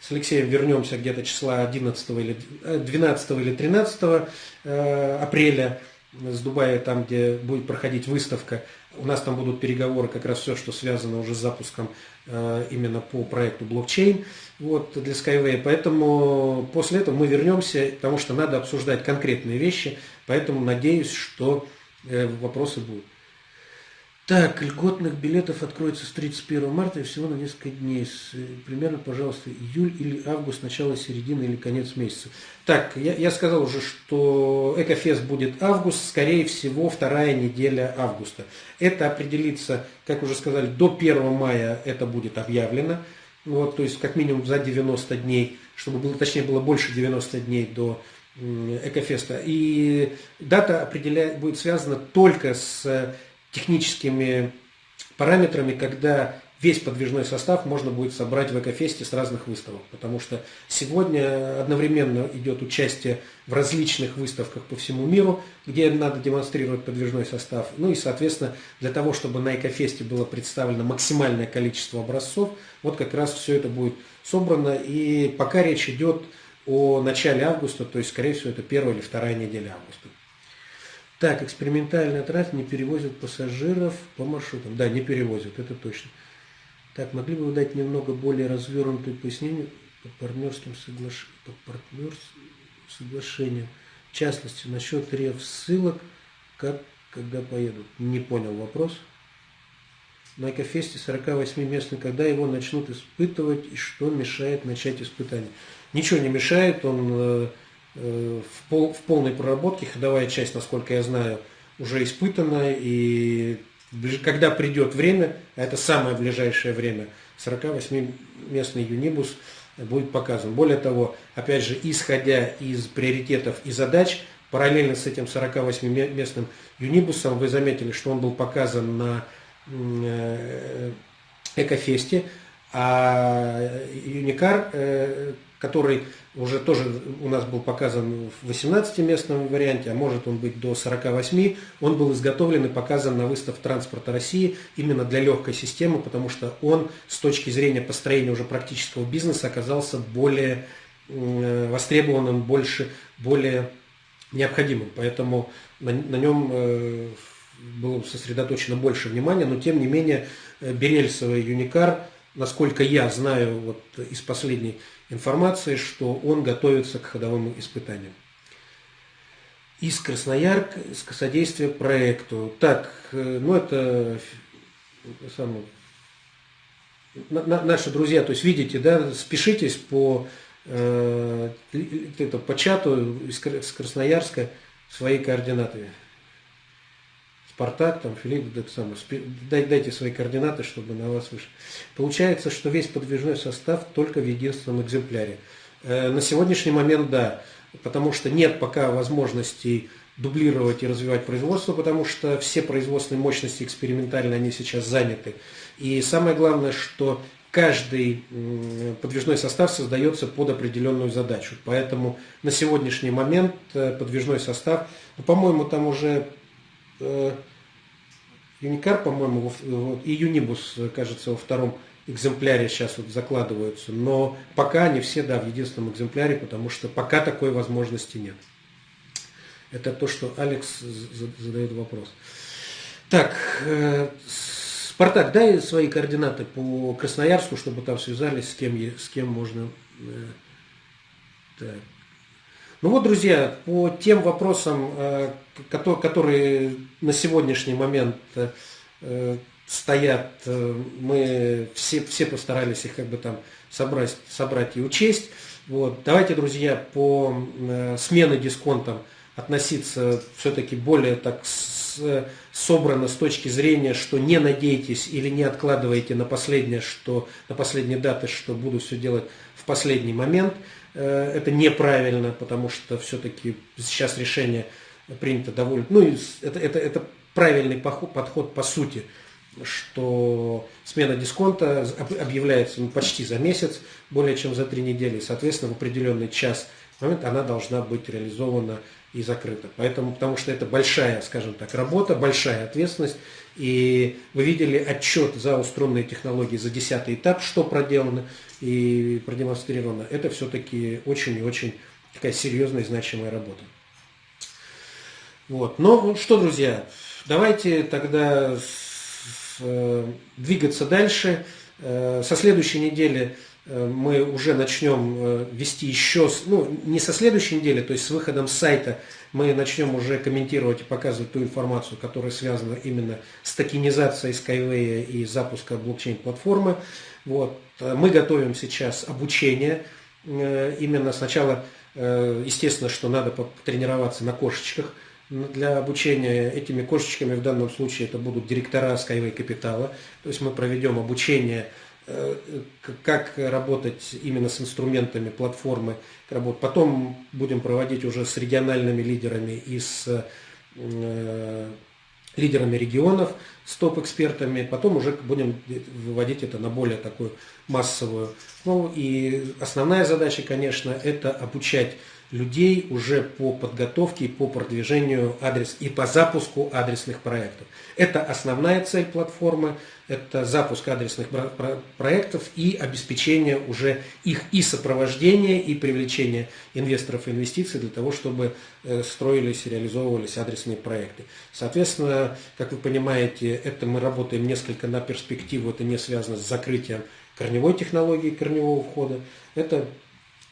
с Алексеем вернемся где-то числа 11 или 12 э, или 13 апреля с Дубая, там, где будет проходить выставка. У нас там будут переговоры, как раз все, что связано уже с запуском э, именно по проекту блокчейн вот, для Skyway. Поэтому после этого мы вернемся, потому что надо обсуждать конкретные вещи. Поэтому надеюсь, что э, вопросы будут. Так, льготных билетов откроется с 31 марта и всего на несколько дней. С, э, примерно, пожалуйста, июль или август, начало, середины или конец месяца. Так, я, я сказал уже, что Экофест будет август, скорее всего, вторая неделя августа. Это определится, как уже сказали, до 1 мая это будет объявлено. Вот, то есть, как минимум за 90 дней, чтобы было, точнее, было больше 90 дней до Экофеста. И дата определяет, будет связана только с техническими параметрами, когда весь подвижной состав можно будет собрать в Экофесте с разных выставок. Потому что сегодня одновременно идет участие в различных выставках по всему миру, где надо демонстрировать подвижной состав. Ну и, соответственно, для того, чтобы на Экофесте было представлено максимальное количество образцов, вот как раз все это будет собрано. И пока речь идет о начале августа, то есть, скорее всего, это первая или вторая неделя августа. Так, экспериментальная трасса не перевозят пассажиров по маршрутам. Да, не перевозят, это точно. Так, могли бы вы дать немного более развернутое пояснение по партнерским соглаш... по партнерс... соглашениям? В частности, насчет рев ссылок, как, когда поедут. Не понял вопрос. На Экофесте 48 местный, когда его начнут испытывать и что мешает начать испытание? Ничего не мешает, он э, в, пол, в полной проработке, ходовая часть, насколько я знаю, уже испытана, и когда придет время, это самое ближайшее время, 48-местный юнибус будет показан. Более того, опять же, исходя из приоритетов и задач, параллельно с этим 48-местным юнибусом, вы заметили, что он был показан на э, Экофесте, а Юникар э, который уже тоже у нас был показан в 18-местном варианте, а может он быть до 48, он был изготовлен и показан на выставке транспорта России именно для легкой системы, потому что он с точки зрения построения уже практического бизнеса оказался более востребованным, больше, более необходимым. Поэтому на, на нем э, было сосредоточено больше внимания, но тем не менее э, Берельсовый Юникар, насколько я знаю вот из последней информации, что он готовится к ходовым испытаниям. Из Красноярка, содействие проекту. Так, э, ну это самое, наши друзья, то есть видите, да, спешитесь по, э, по чату из Красноярска свои координаты. Спартак, там, Филипп, так самое, дайте свои координаты, чтобы на вас вышли. Получается, что весь подвижной состав только в единственном экземпляре. Э, на сегодняшний момент да, потому что нет пока возможностей дублировать и развивать производство, потому что все производственные мощности экспериментально они сейчас заняты. И самое главное, что каждый подвижной состав создается под определенную задачу. Поэтому на сегодняшний момент э, подвижной состав, ну, по-моему, там уже Юникар, по-моему, и Юнибус, кажется, во втором экземпляре сейчас вот закладываются, но пока они все, да, в единственном экземпляре, потому что пока такой возможности нет. Это то, что Алекс задает вопрос. Так, э, Спартак, дай свои координаты по Красноярску, чтобы там связались, с кем, с кем можно... Э, так. Ну вот, друзья, по тем вопросам, э, которые на сегодняшний момент э, стоят, э, мы все, все постарались их как бы там собрать, собрать и учесть. Вот. Давайте, друзья, по смене дисконтам относиться все-таки более так собрано с точки зрения, что не надейтесь или не откладывайте на последнее, что на последние даты, что буду все делать в последний момент. Э, это неправильно, потому что все-таки сейчас решение принято довольно... Ну, это, это, это правильный подход по сути, что смена дисконта объявляется ну, почти за месяц, более чем за три недели, и, соответственно, в определенный час момент она должна быть реализована и закрыта. Поэтому, потому что это большая, скажем так, работа, большая ответственность, и вы видели отчет за устройные технологии за 10 этап, что проделано и продемонстрировано. Это все-таки очень и очень такая серьезная и значимая работа. Вот. Ну что, друзья, давайте тогда э, двигаться дальше. Э, со следующей недели мы уже начнем вести еще, ну не со следующей недели, то есть с выходом сайта мы начнем уже комментировать и показывать ту информацию, которая связана именно с токенизацией Skyway и запуска блокчейн-платформы. Вот. Мы готовим сейчас обучение. Э, именно сначала, э, естественно, что надо потренироваться на кошечках для обучения. Этими кошечками в данном случае это будут директора Skyway Капитала. То есть мы проведем обучение э, как работать именно с инструментами платформы. Потом будем проводить уже с региональными лидерами и с лидерами регионов, с топ-экспертами, потом уже будем выводить это на более такую массовую. Ну и основная задача, конечно, это обучать людей уже по подготовке и по продвижению адрес и по запуску адресных проектов. Это основная цель платформы, это запуск адресных проектов и обеспечение уже их и сопровождения, и привлечение инвесторов и инвестиций для того, чтобы э, строились и реализовывались адресные проекты. Соответственно, как вы понимаете, это мы работаем несколько на перспективу, это не связано с закрытием корневой технологии, корневого входа. Это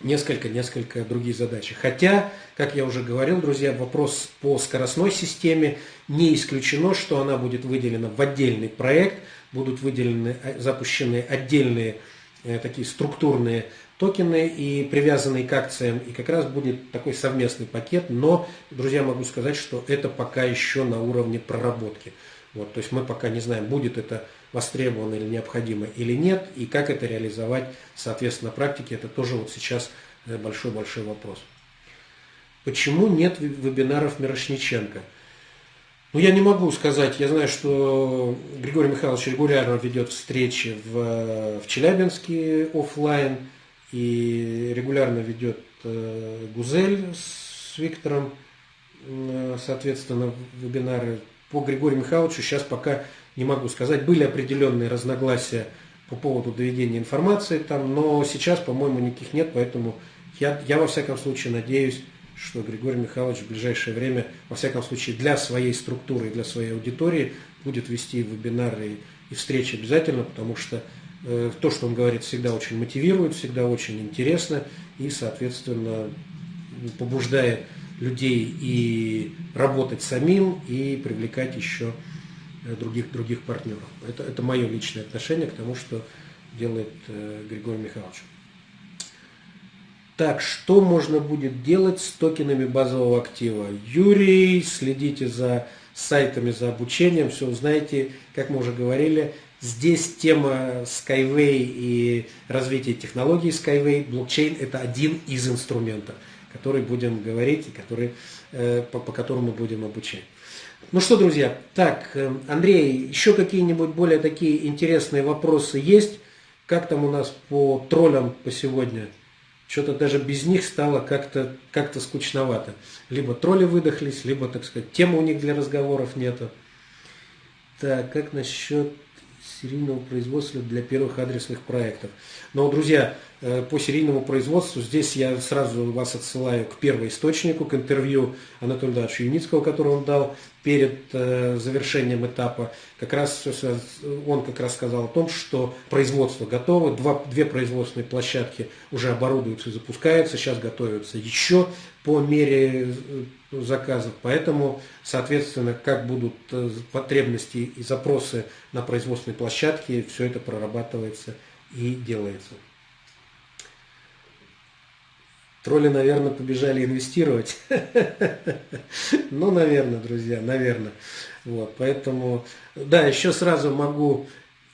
несколько-несколько другие задачи. Хотя, как я уже говорил, друзья, вопрос по скоростной системе не исключено, что она будет выделена в отдельный проект, будут выделены, э, запущены отдельные э, такие структурные токены и привязанные к акциям, и как раз будет такой совместный пакет, но, друзья, могу сказать, что это пока еще на уровне проработки. Вот, то есть мы пока не знаем, будет это востребовано или необходимо или нет, и как это реализовать, соответственно, на практике, это тоже вот сейчас э, большой-большой вопрос. Почему нет вебинаров Мирошниченко? Ну, я не могу сказать, я знаю, что Григорий Михайлович регулярно ведет встречи в, в Челябинске офлайн и регулярно ведет э, Гузель с Виктором, э, соответственно, вебинары. По Григорию Михайловичу сейчас пока не могу сказать. Были определенные разногласия по поводу доведения информации там, но сейчас, по-моему, никаких нет, поэтому я, я во всяком случае надеюсь, что Григорий Михайлович в ближайшее время, во всяком случае, для своей структуры и для своей аудитории будет вести вебинары и встречи обязательно, потому что э, то, что он говорит, всегда очень мотивирует, всегда очень интересно и, соответственно, побуждает людей и работать самим, и привлекать еще Э, других, других партнеров. Это, это мое личное отношение к тому, что делает э, Григорий Михайлович. Так, что можно будет делать с токенами базового актива? Юрий, следите за сайтами, за обучением, все узнаете, как мы уже говорили. Здесь тема Skyway и развитие технологий Skyway, блокчейн – это один из инструментов, который будем говорить и который, э, по, по которому будем обучать. Ну что, друзья, так, э, Андрей, еще какие-нибудь более такие интересные вопросы есть? Как там у нас по троллям по сегодня? Что-то даже без них стало как-то как, -то, скучновато. Либо тролли выдохлись, либо, так сказать, темы у них для разговоров нету. Так, как насчет серийного производства для первых адресных проектов. Но, друзья, э, по серийному производству здесь я сразу вас отсылаю к первоисточнику, к интервью Анатолия Дача Юницкого, который он дал перед э, завершением этапа. Как раз он как раз сказал о том, что производство готово, два, две производственные площадки уже оборудуются и запускаются, сейчас готовятся еще по мере э, заказов. Поэтому, соответственно, как будут э, потребности и запросы на производственной площадке, все это прорабатывается и делается. Тролли, наверное, побежали инвестировать. Ну, наверное, друзья, наверное. Вот, поэтому, да, еще сразу могу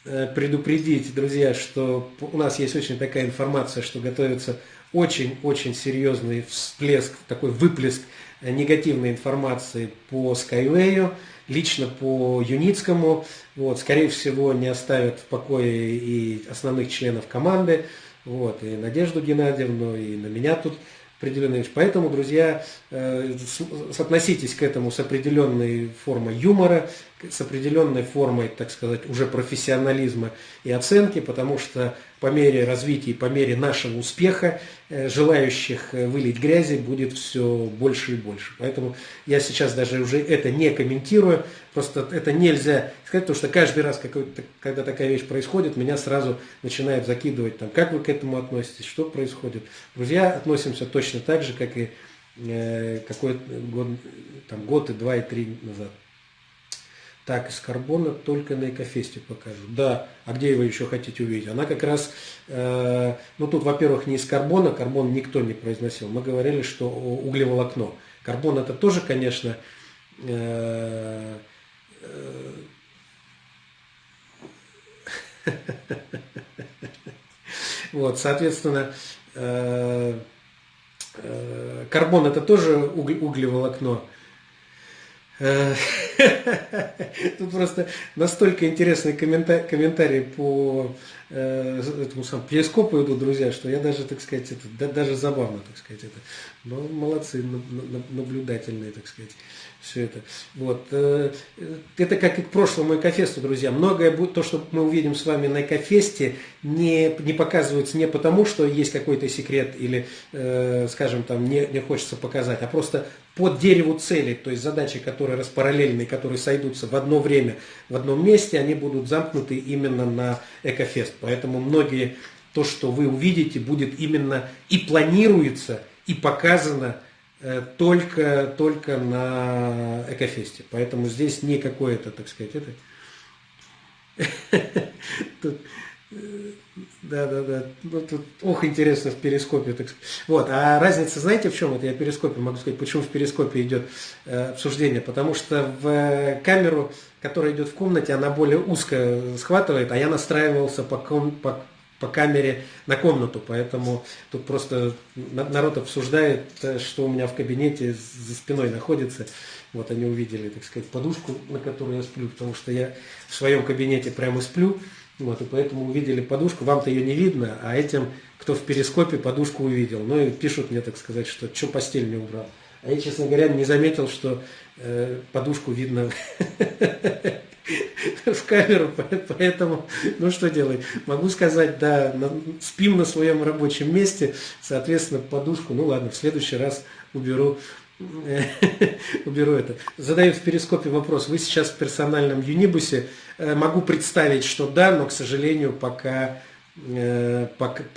э, предупредить, друзья, что у нас есть очень такая информация, что готовится очень-очень серьезный всплеск, такой выплеск негативной информации по Skyway, лично по Юницкому. Вот, скорее всего, не оставят в покое и основных членов команды, вот, и Надежду Геннадьевну, и на меня тут определенные вещи. Поэтому, друзья, э, относитесь к этому с определенной формой юмора, с определенной формой, так сказать, уже профессионализма и оценки, потому что по мере развития по мере нашего успеха э, желающих э, вылить грязи будет все больше и больше. Поэтому я сейчас даже уже это не комментирую, просто это нельзя сказать, потому что каждый раз, когда такая вещь происходит, меня сразу начинают закидывать, там, как вы к этому относитесь, что происходит. Друзья, относимся точно так же, как и э, какой год, там, год и два и три назад. Так, из карбона только на Экофесте покажу. Да, а где вы еще хотите увидеть? Она как раз, э, ну тут, во-первых, не из карбона, карбон никто не произносил. Мы говорили, что углеволокно. Карбон это тоже, конечно, э, э, Вот, соответственно, э, э, карбон это тоже углеволокно. Тут просто настолько интересный комментарий, комментарий по э, этому самому перископу идут, друзья, что я даже, так сказать, это, да, даже забавно, так сказать, это. Но молодцы, наблюдательные, так сказать все это. Вот. Э, это как и к прошлому Экофесту, друзья. Многое будет, то, что мы увидим с вами на Экофесте, не, не показывается не потому, что есть какой-то секрет или, э, скажем, там не, не хочется показать, а просто под дереву целей, то есть задачи, которые распараллельные, которые сойдутся в одно время, в одном месте, они будут замкнуты именно на Экофест. Поэтому многие, то, что вы увидите, будет именно и планируется, и показано только, только на Экофесте. Поэтому здесь не какое-то, так сказать, это... Э, да, да, да. Ну, тут, ох, интересно в перископе. Так. Вот. А разница, знаете, в чем? Это я в перископе могу сказать, почему в перископе идет э, обсуждение. Потому что в камеру, которая идет в комнате, она более узко схватывает, а я настраивался по, ком, по по камере на комнату, поэтому тут просто народ обсуждает, э, что у меня в кабинете за спиной находится. Вот они увидели, так сказать, подушку, на которой я сплю, потому что я в своем кабинете прямо сплю, вот, и поэтому увидели подушку, вам-то ее не видно, а этим, кто в перископе, подушку увидел. Ну и пишут мне, так сказать, что что постель не убрал. А я, честно говоря, не заметил, что э, подушку видно в камеру, поэтому, ну что делать, могу сказать, да, спим на своем рабочем месте, соответственно, подушку, ну ладно, в следующий раз уберу, уберу это. Задаю в перископе вопрос, вы сейчас в персональном юнибусе, э, могу представить, что да, но, к сожалению, пока, э,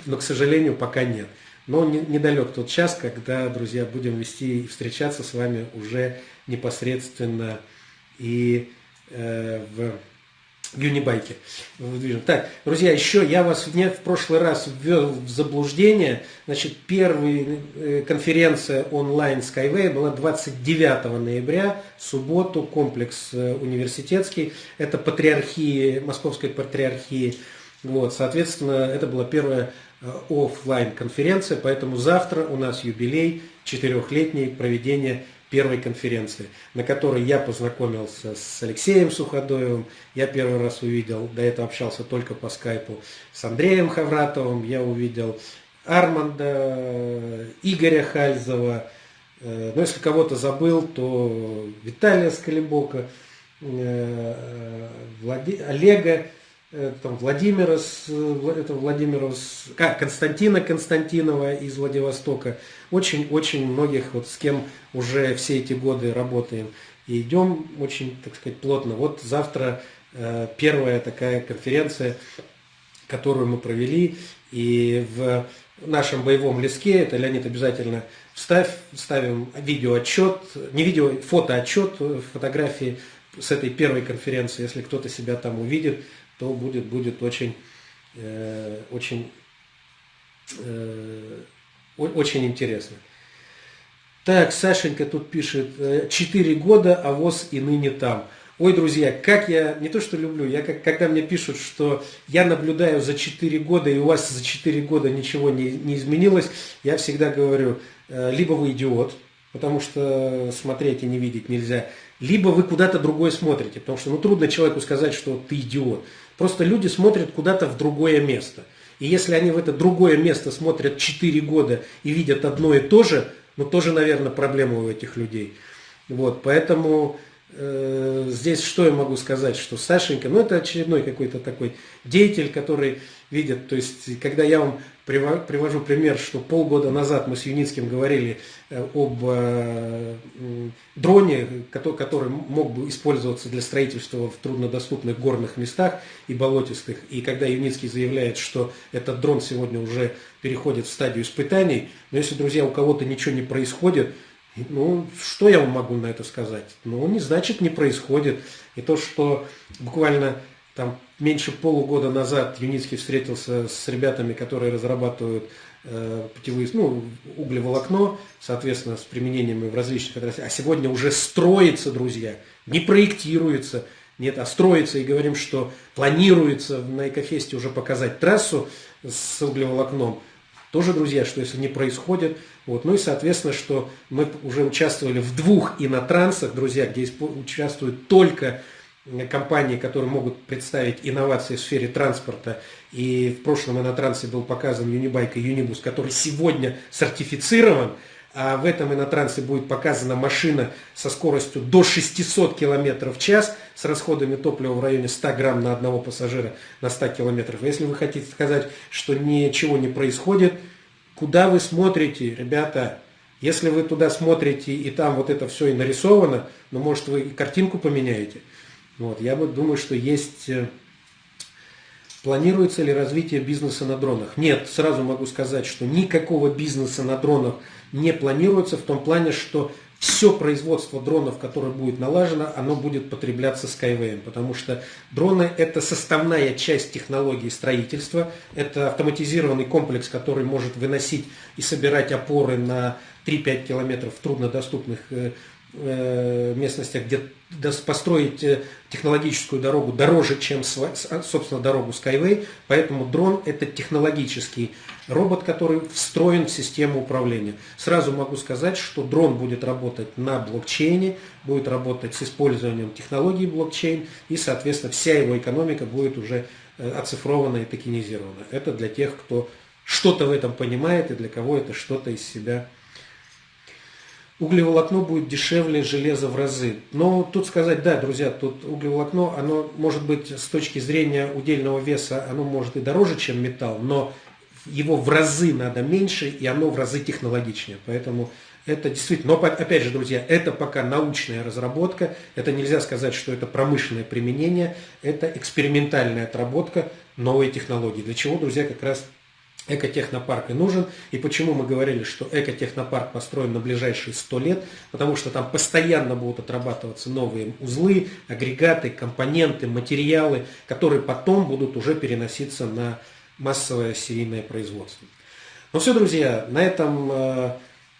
но, к сожалению, пока нет. Но недалек тот час, когда, друзья, будем вести и встречаться с вами уже непосредственно и в Юнибайке. Так, друзья, еще я вас в прошлый раз ввел в заблуждение. Значит, первая э, конференция онлайн Skyway была 29 ноября, субботу, комплекс э, университетский. Это патриархии, Московской патриархии. Вот, соответственно, это была первая э, офлайн конференция, поэтому завтра у нас юбилей четырехлетней проведения первой конференции, на которой я познакомился с Алексеем Суходоевым, я первый раз увидел, до этого общался только по скайпу, с Андреем Хавратовым, я увидел Арманда, Игоря Хальзова, э, но если кого-то забыл, то Виталия Скалибока, э, Влади... Олега, там Владимира, это Владимира, а, Константина Константинова из Владивостока, очень-очень многих, вот с кем уже все эти годы работаем. И идем очень, так сказать, плотно. Вот завтра э, первая такая конференция, которую мы провели, и в нашем боевом леске, это Леонид обязательно вставь, ставим видеоотчет, не видео, фотоотчет, фотографии с этой первой конференции, если кто-то себя там увидит, то будет, будет очень, э, очень э, очень интересно. Так, Сашенька тут пишет, 4 года, а ВОЗ и ныне там. Ой, друзья, как я, не то что люблю, я как, когда мне пишут, что я наблюдаю за 4 года, и у вас за 4 года ничего не, не изменилось, я всегда говорю, э, либо вы идиот, потому что смотреть и не видеть нельзя, либо вы куда-то другое смотрите, потому что ну, трудно человеку сказать, что ты идиот. Просто люди смотрят куда-то в другое место. И если они в это другое место смотрят 4 года и видят одно и то же, ну тоже, наверное, проблема у этих людей. Вот, поэтому э, здесь что я могу сказать, что Сашенька, ну это очередной какой-то такой деятель, который видит, то есть когда я вам привожу пример, что полгода назад мы с Юницким говорили э, об э, дроне, который мог бы использоваться для строительства в труднодоступных горных местах и болотистых. И когда Юницкий заявляет, что этот дрон сегодня уже переходит в стадию испытаний, но если, друзья, у кого-то ничего не происходит, ну, что я вам могу на это сказать? Ну, не значит не происходит. И то, что буквально там меньше полугода назад Юницкий встретился с ребятами, которые разрабатывают э, путевые, ну, углеволокно, соответственно, с применениями в различных отраслях. А сегодня уже строится, друзья, не проектируется, нет, а строится, и говорим, что планируется на Экофесте уже показать трассу с углеволокном. Тоже, друзья, что если не происходит. Вот. Ну и, соответственно, что мы уже участвовали в двух инотрансах, друзья, где участвуют только компании, которые могут представить инновации в сфере транспорта. И в прошлом инотрансе был показан Unibike и Unibus, который сегодня сертифицирован а в этом инотрансе будет показана машина со скоростью до 600 км в час с расходами топлива в районе 100 грамм на одного пассажира на 100 км. Если вы хотите сказать, что ничего не происходит, куда вы смотрите, ребята? Если вы туда смотрите и там вот это все и нарисовано, ну может вы и картинку поменяете. Вот, я думаю, что есть э, Планируется ли развитие бизнеса на дронах? Нет, сразу могу сказать, что никакого бизнеса на дронах не планируется в том плане, что все производство дронов, которое будет налажено, оно будет потребляться Skyway, потому что дроны – это составная часть технологии строительства, это автоматизированный комплекс, который может выносить и собирать опоры на 3-5 километров в труднодоступных Э, местностях, где построить э, технологическую дорогу дороже, чем, а, собственно, дорогу Skyway. Поэтому дрон – это технологический робот, который встроен в систему управления. Сразу могу сказать, что дрон будет работать на блокчейне, будет работать с использованием технологии блокчейн, и, соответственно, вся его экономика будет уже э, оцифрована и токенизирована. Это для тех, кто что-то в этом понимает и для кого это что-то из себя углеволокно будет дешевле железа в разы. Но тут сказать, да, друзья, тут углеволокно, оно может быть с точки зрения удельного веса, оно может и дороже, чем металл, но его в разы надо меньше, и оно в разы технологичнее. Поэтому это действительно, но опять же, друзья, это пока научная разработка, это нельзя сказать, что это промышленное применение, это экспериментальная отработка новой технологии. Для чего, друзья, как раз экотехнопарк и нужен. И почему мы говорили, что экотехнопарк построен на ближайшие 100 лет? Потому что там постоянно будут отрабатываться новые узлы, агрегаты, компоненты, материалы, которые потом будут уже переноситься на массовое серийное производство. Ну все, друзья, на этом э,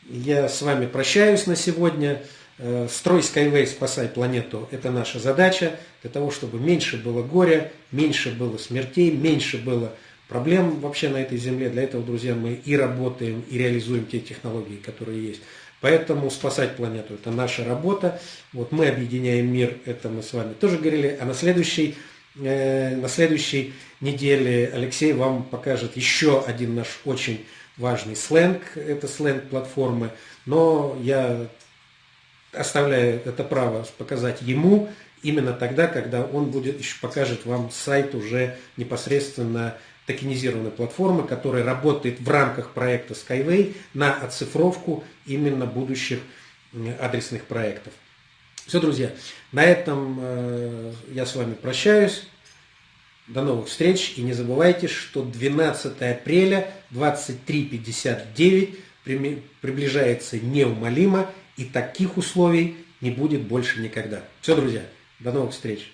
я с вами прощаюсь на сегодня. Э, строй Skyway, спасай планету – это наша задача. Для того, чтобы меньше было горя, меньше было смертей, меньше было проблем вообще на этой земле. Для этого, друзья, мы и работаем, и реализуем те технологии, которые есть. Поэтому спасать планету – это наша работа. Вот мы объединяем мир, это мы с вами тоже говорили. А на следующей, э, на следующей неделе Алексей вам покажет еще один наш очень важный сленг. Это сленг платформы. Но я оставляю это право показать ему именно тогда, когда он будет еще покажет вам сайт уже непосредственно токенизированной платформы, которая работает в рамках проекта Skyway на оцифровку именно будущих адресных проектов. Все, друзья, на этом э, я с вами прощаюсь. До новых встреч. И не забывайте, что 12 апреля 23.59 приближается неумолимо, и таких условий не будет больше никогда. Все, друзья, до новых встреч.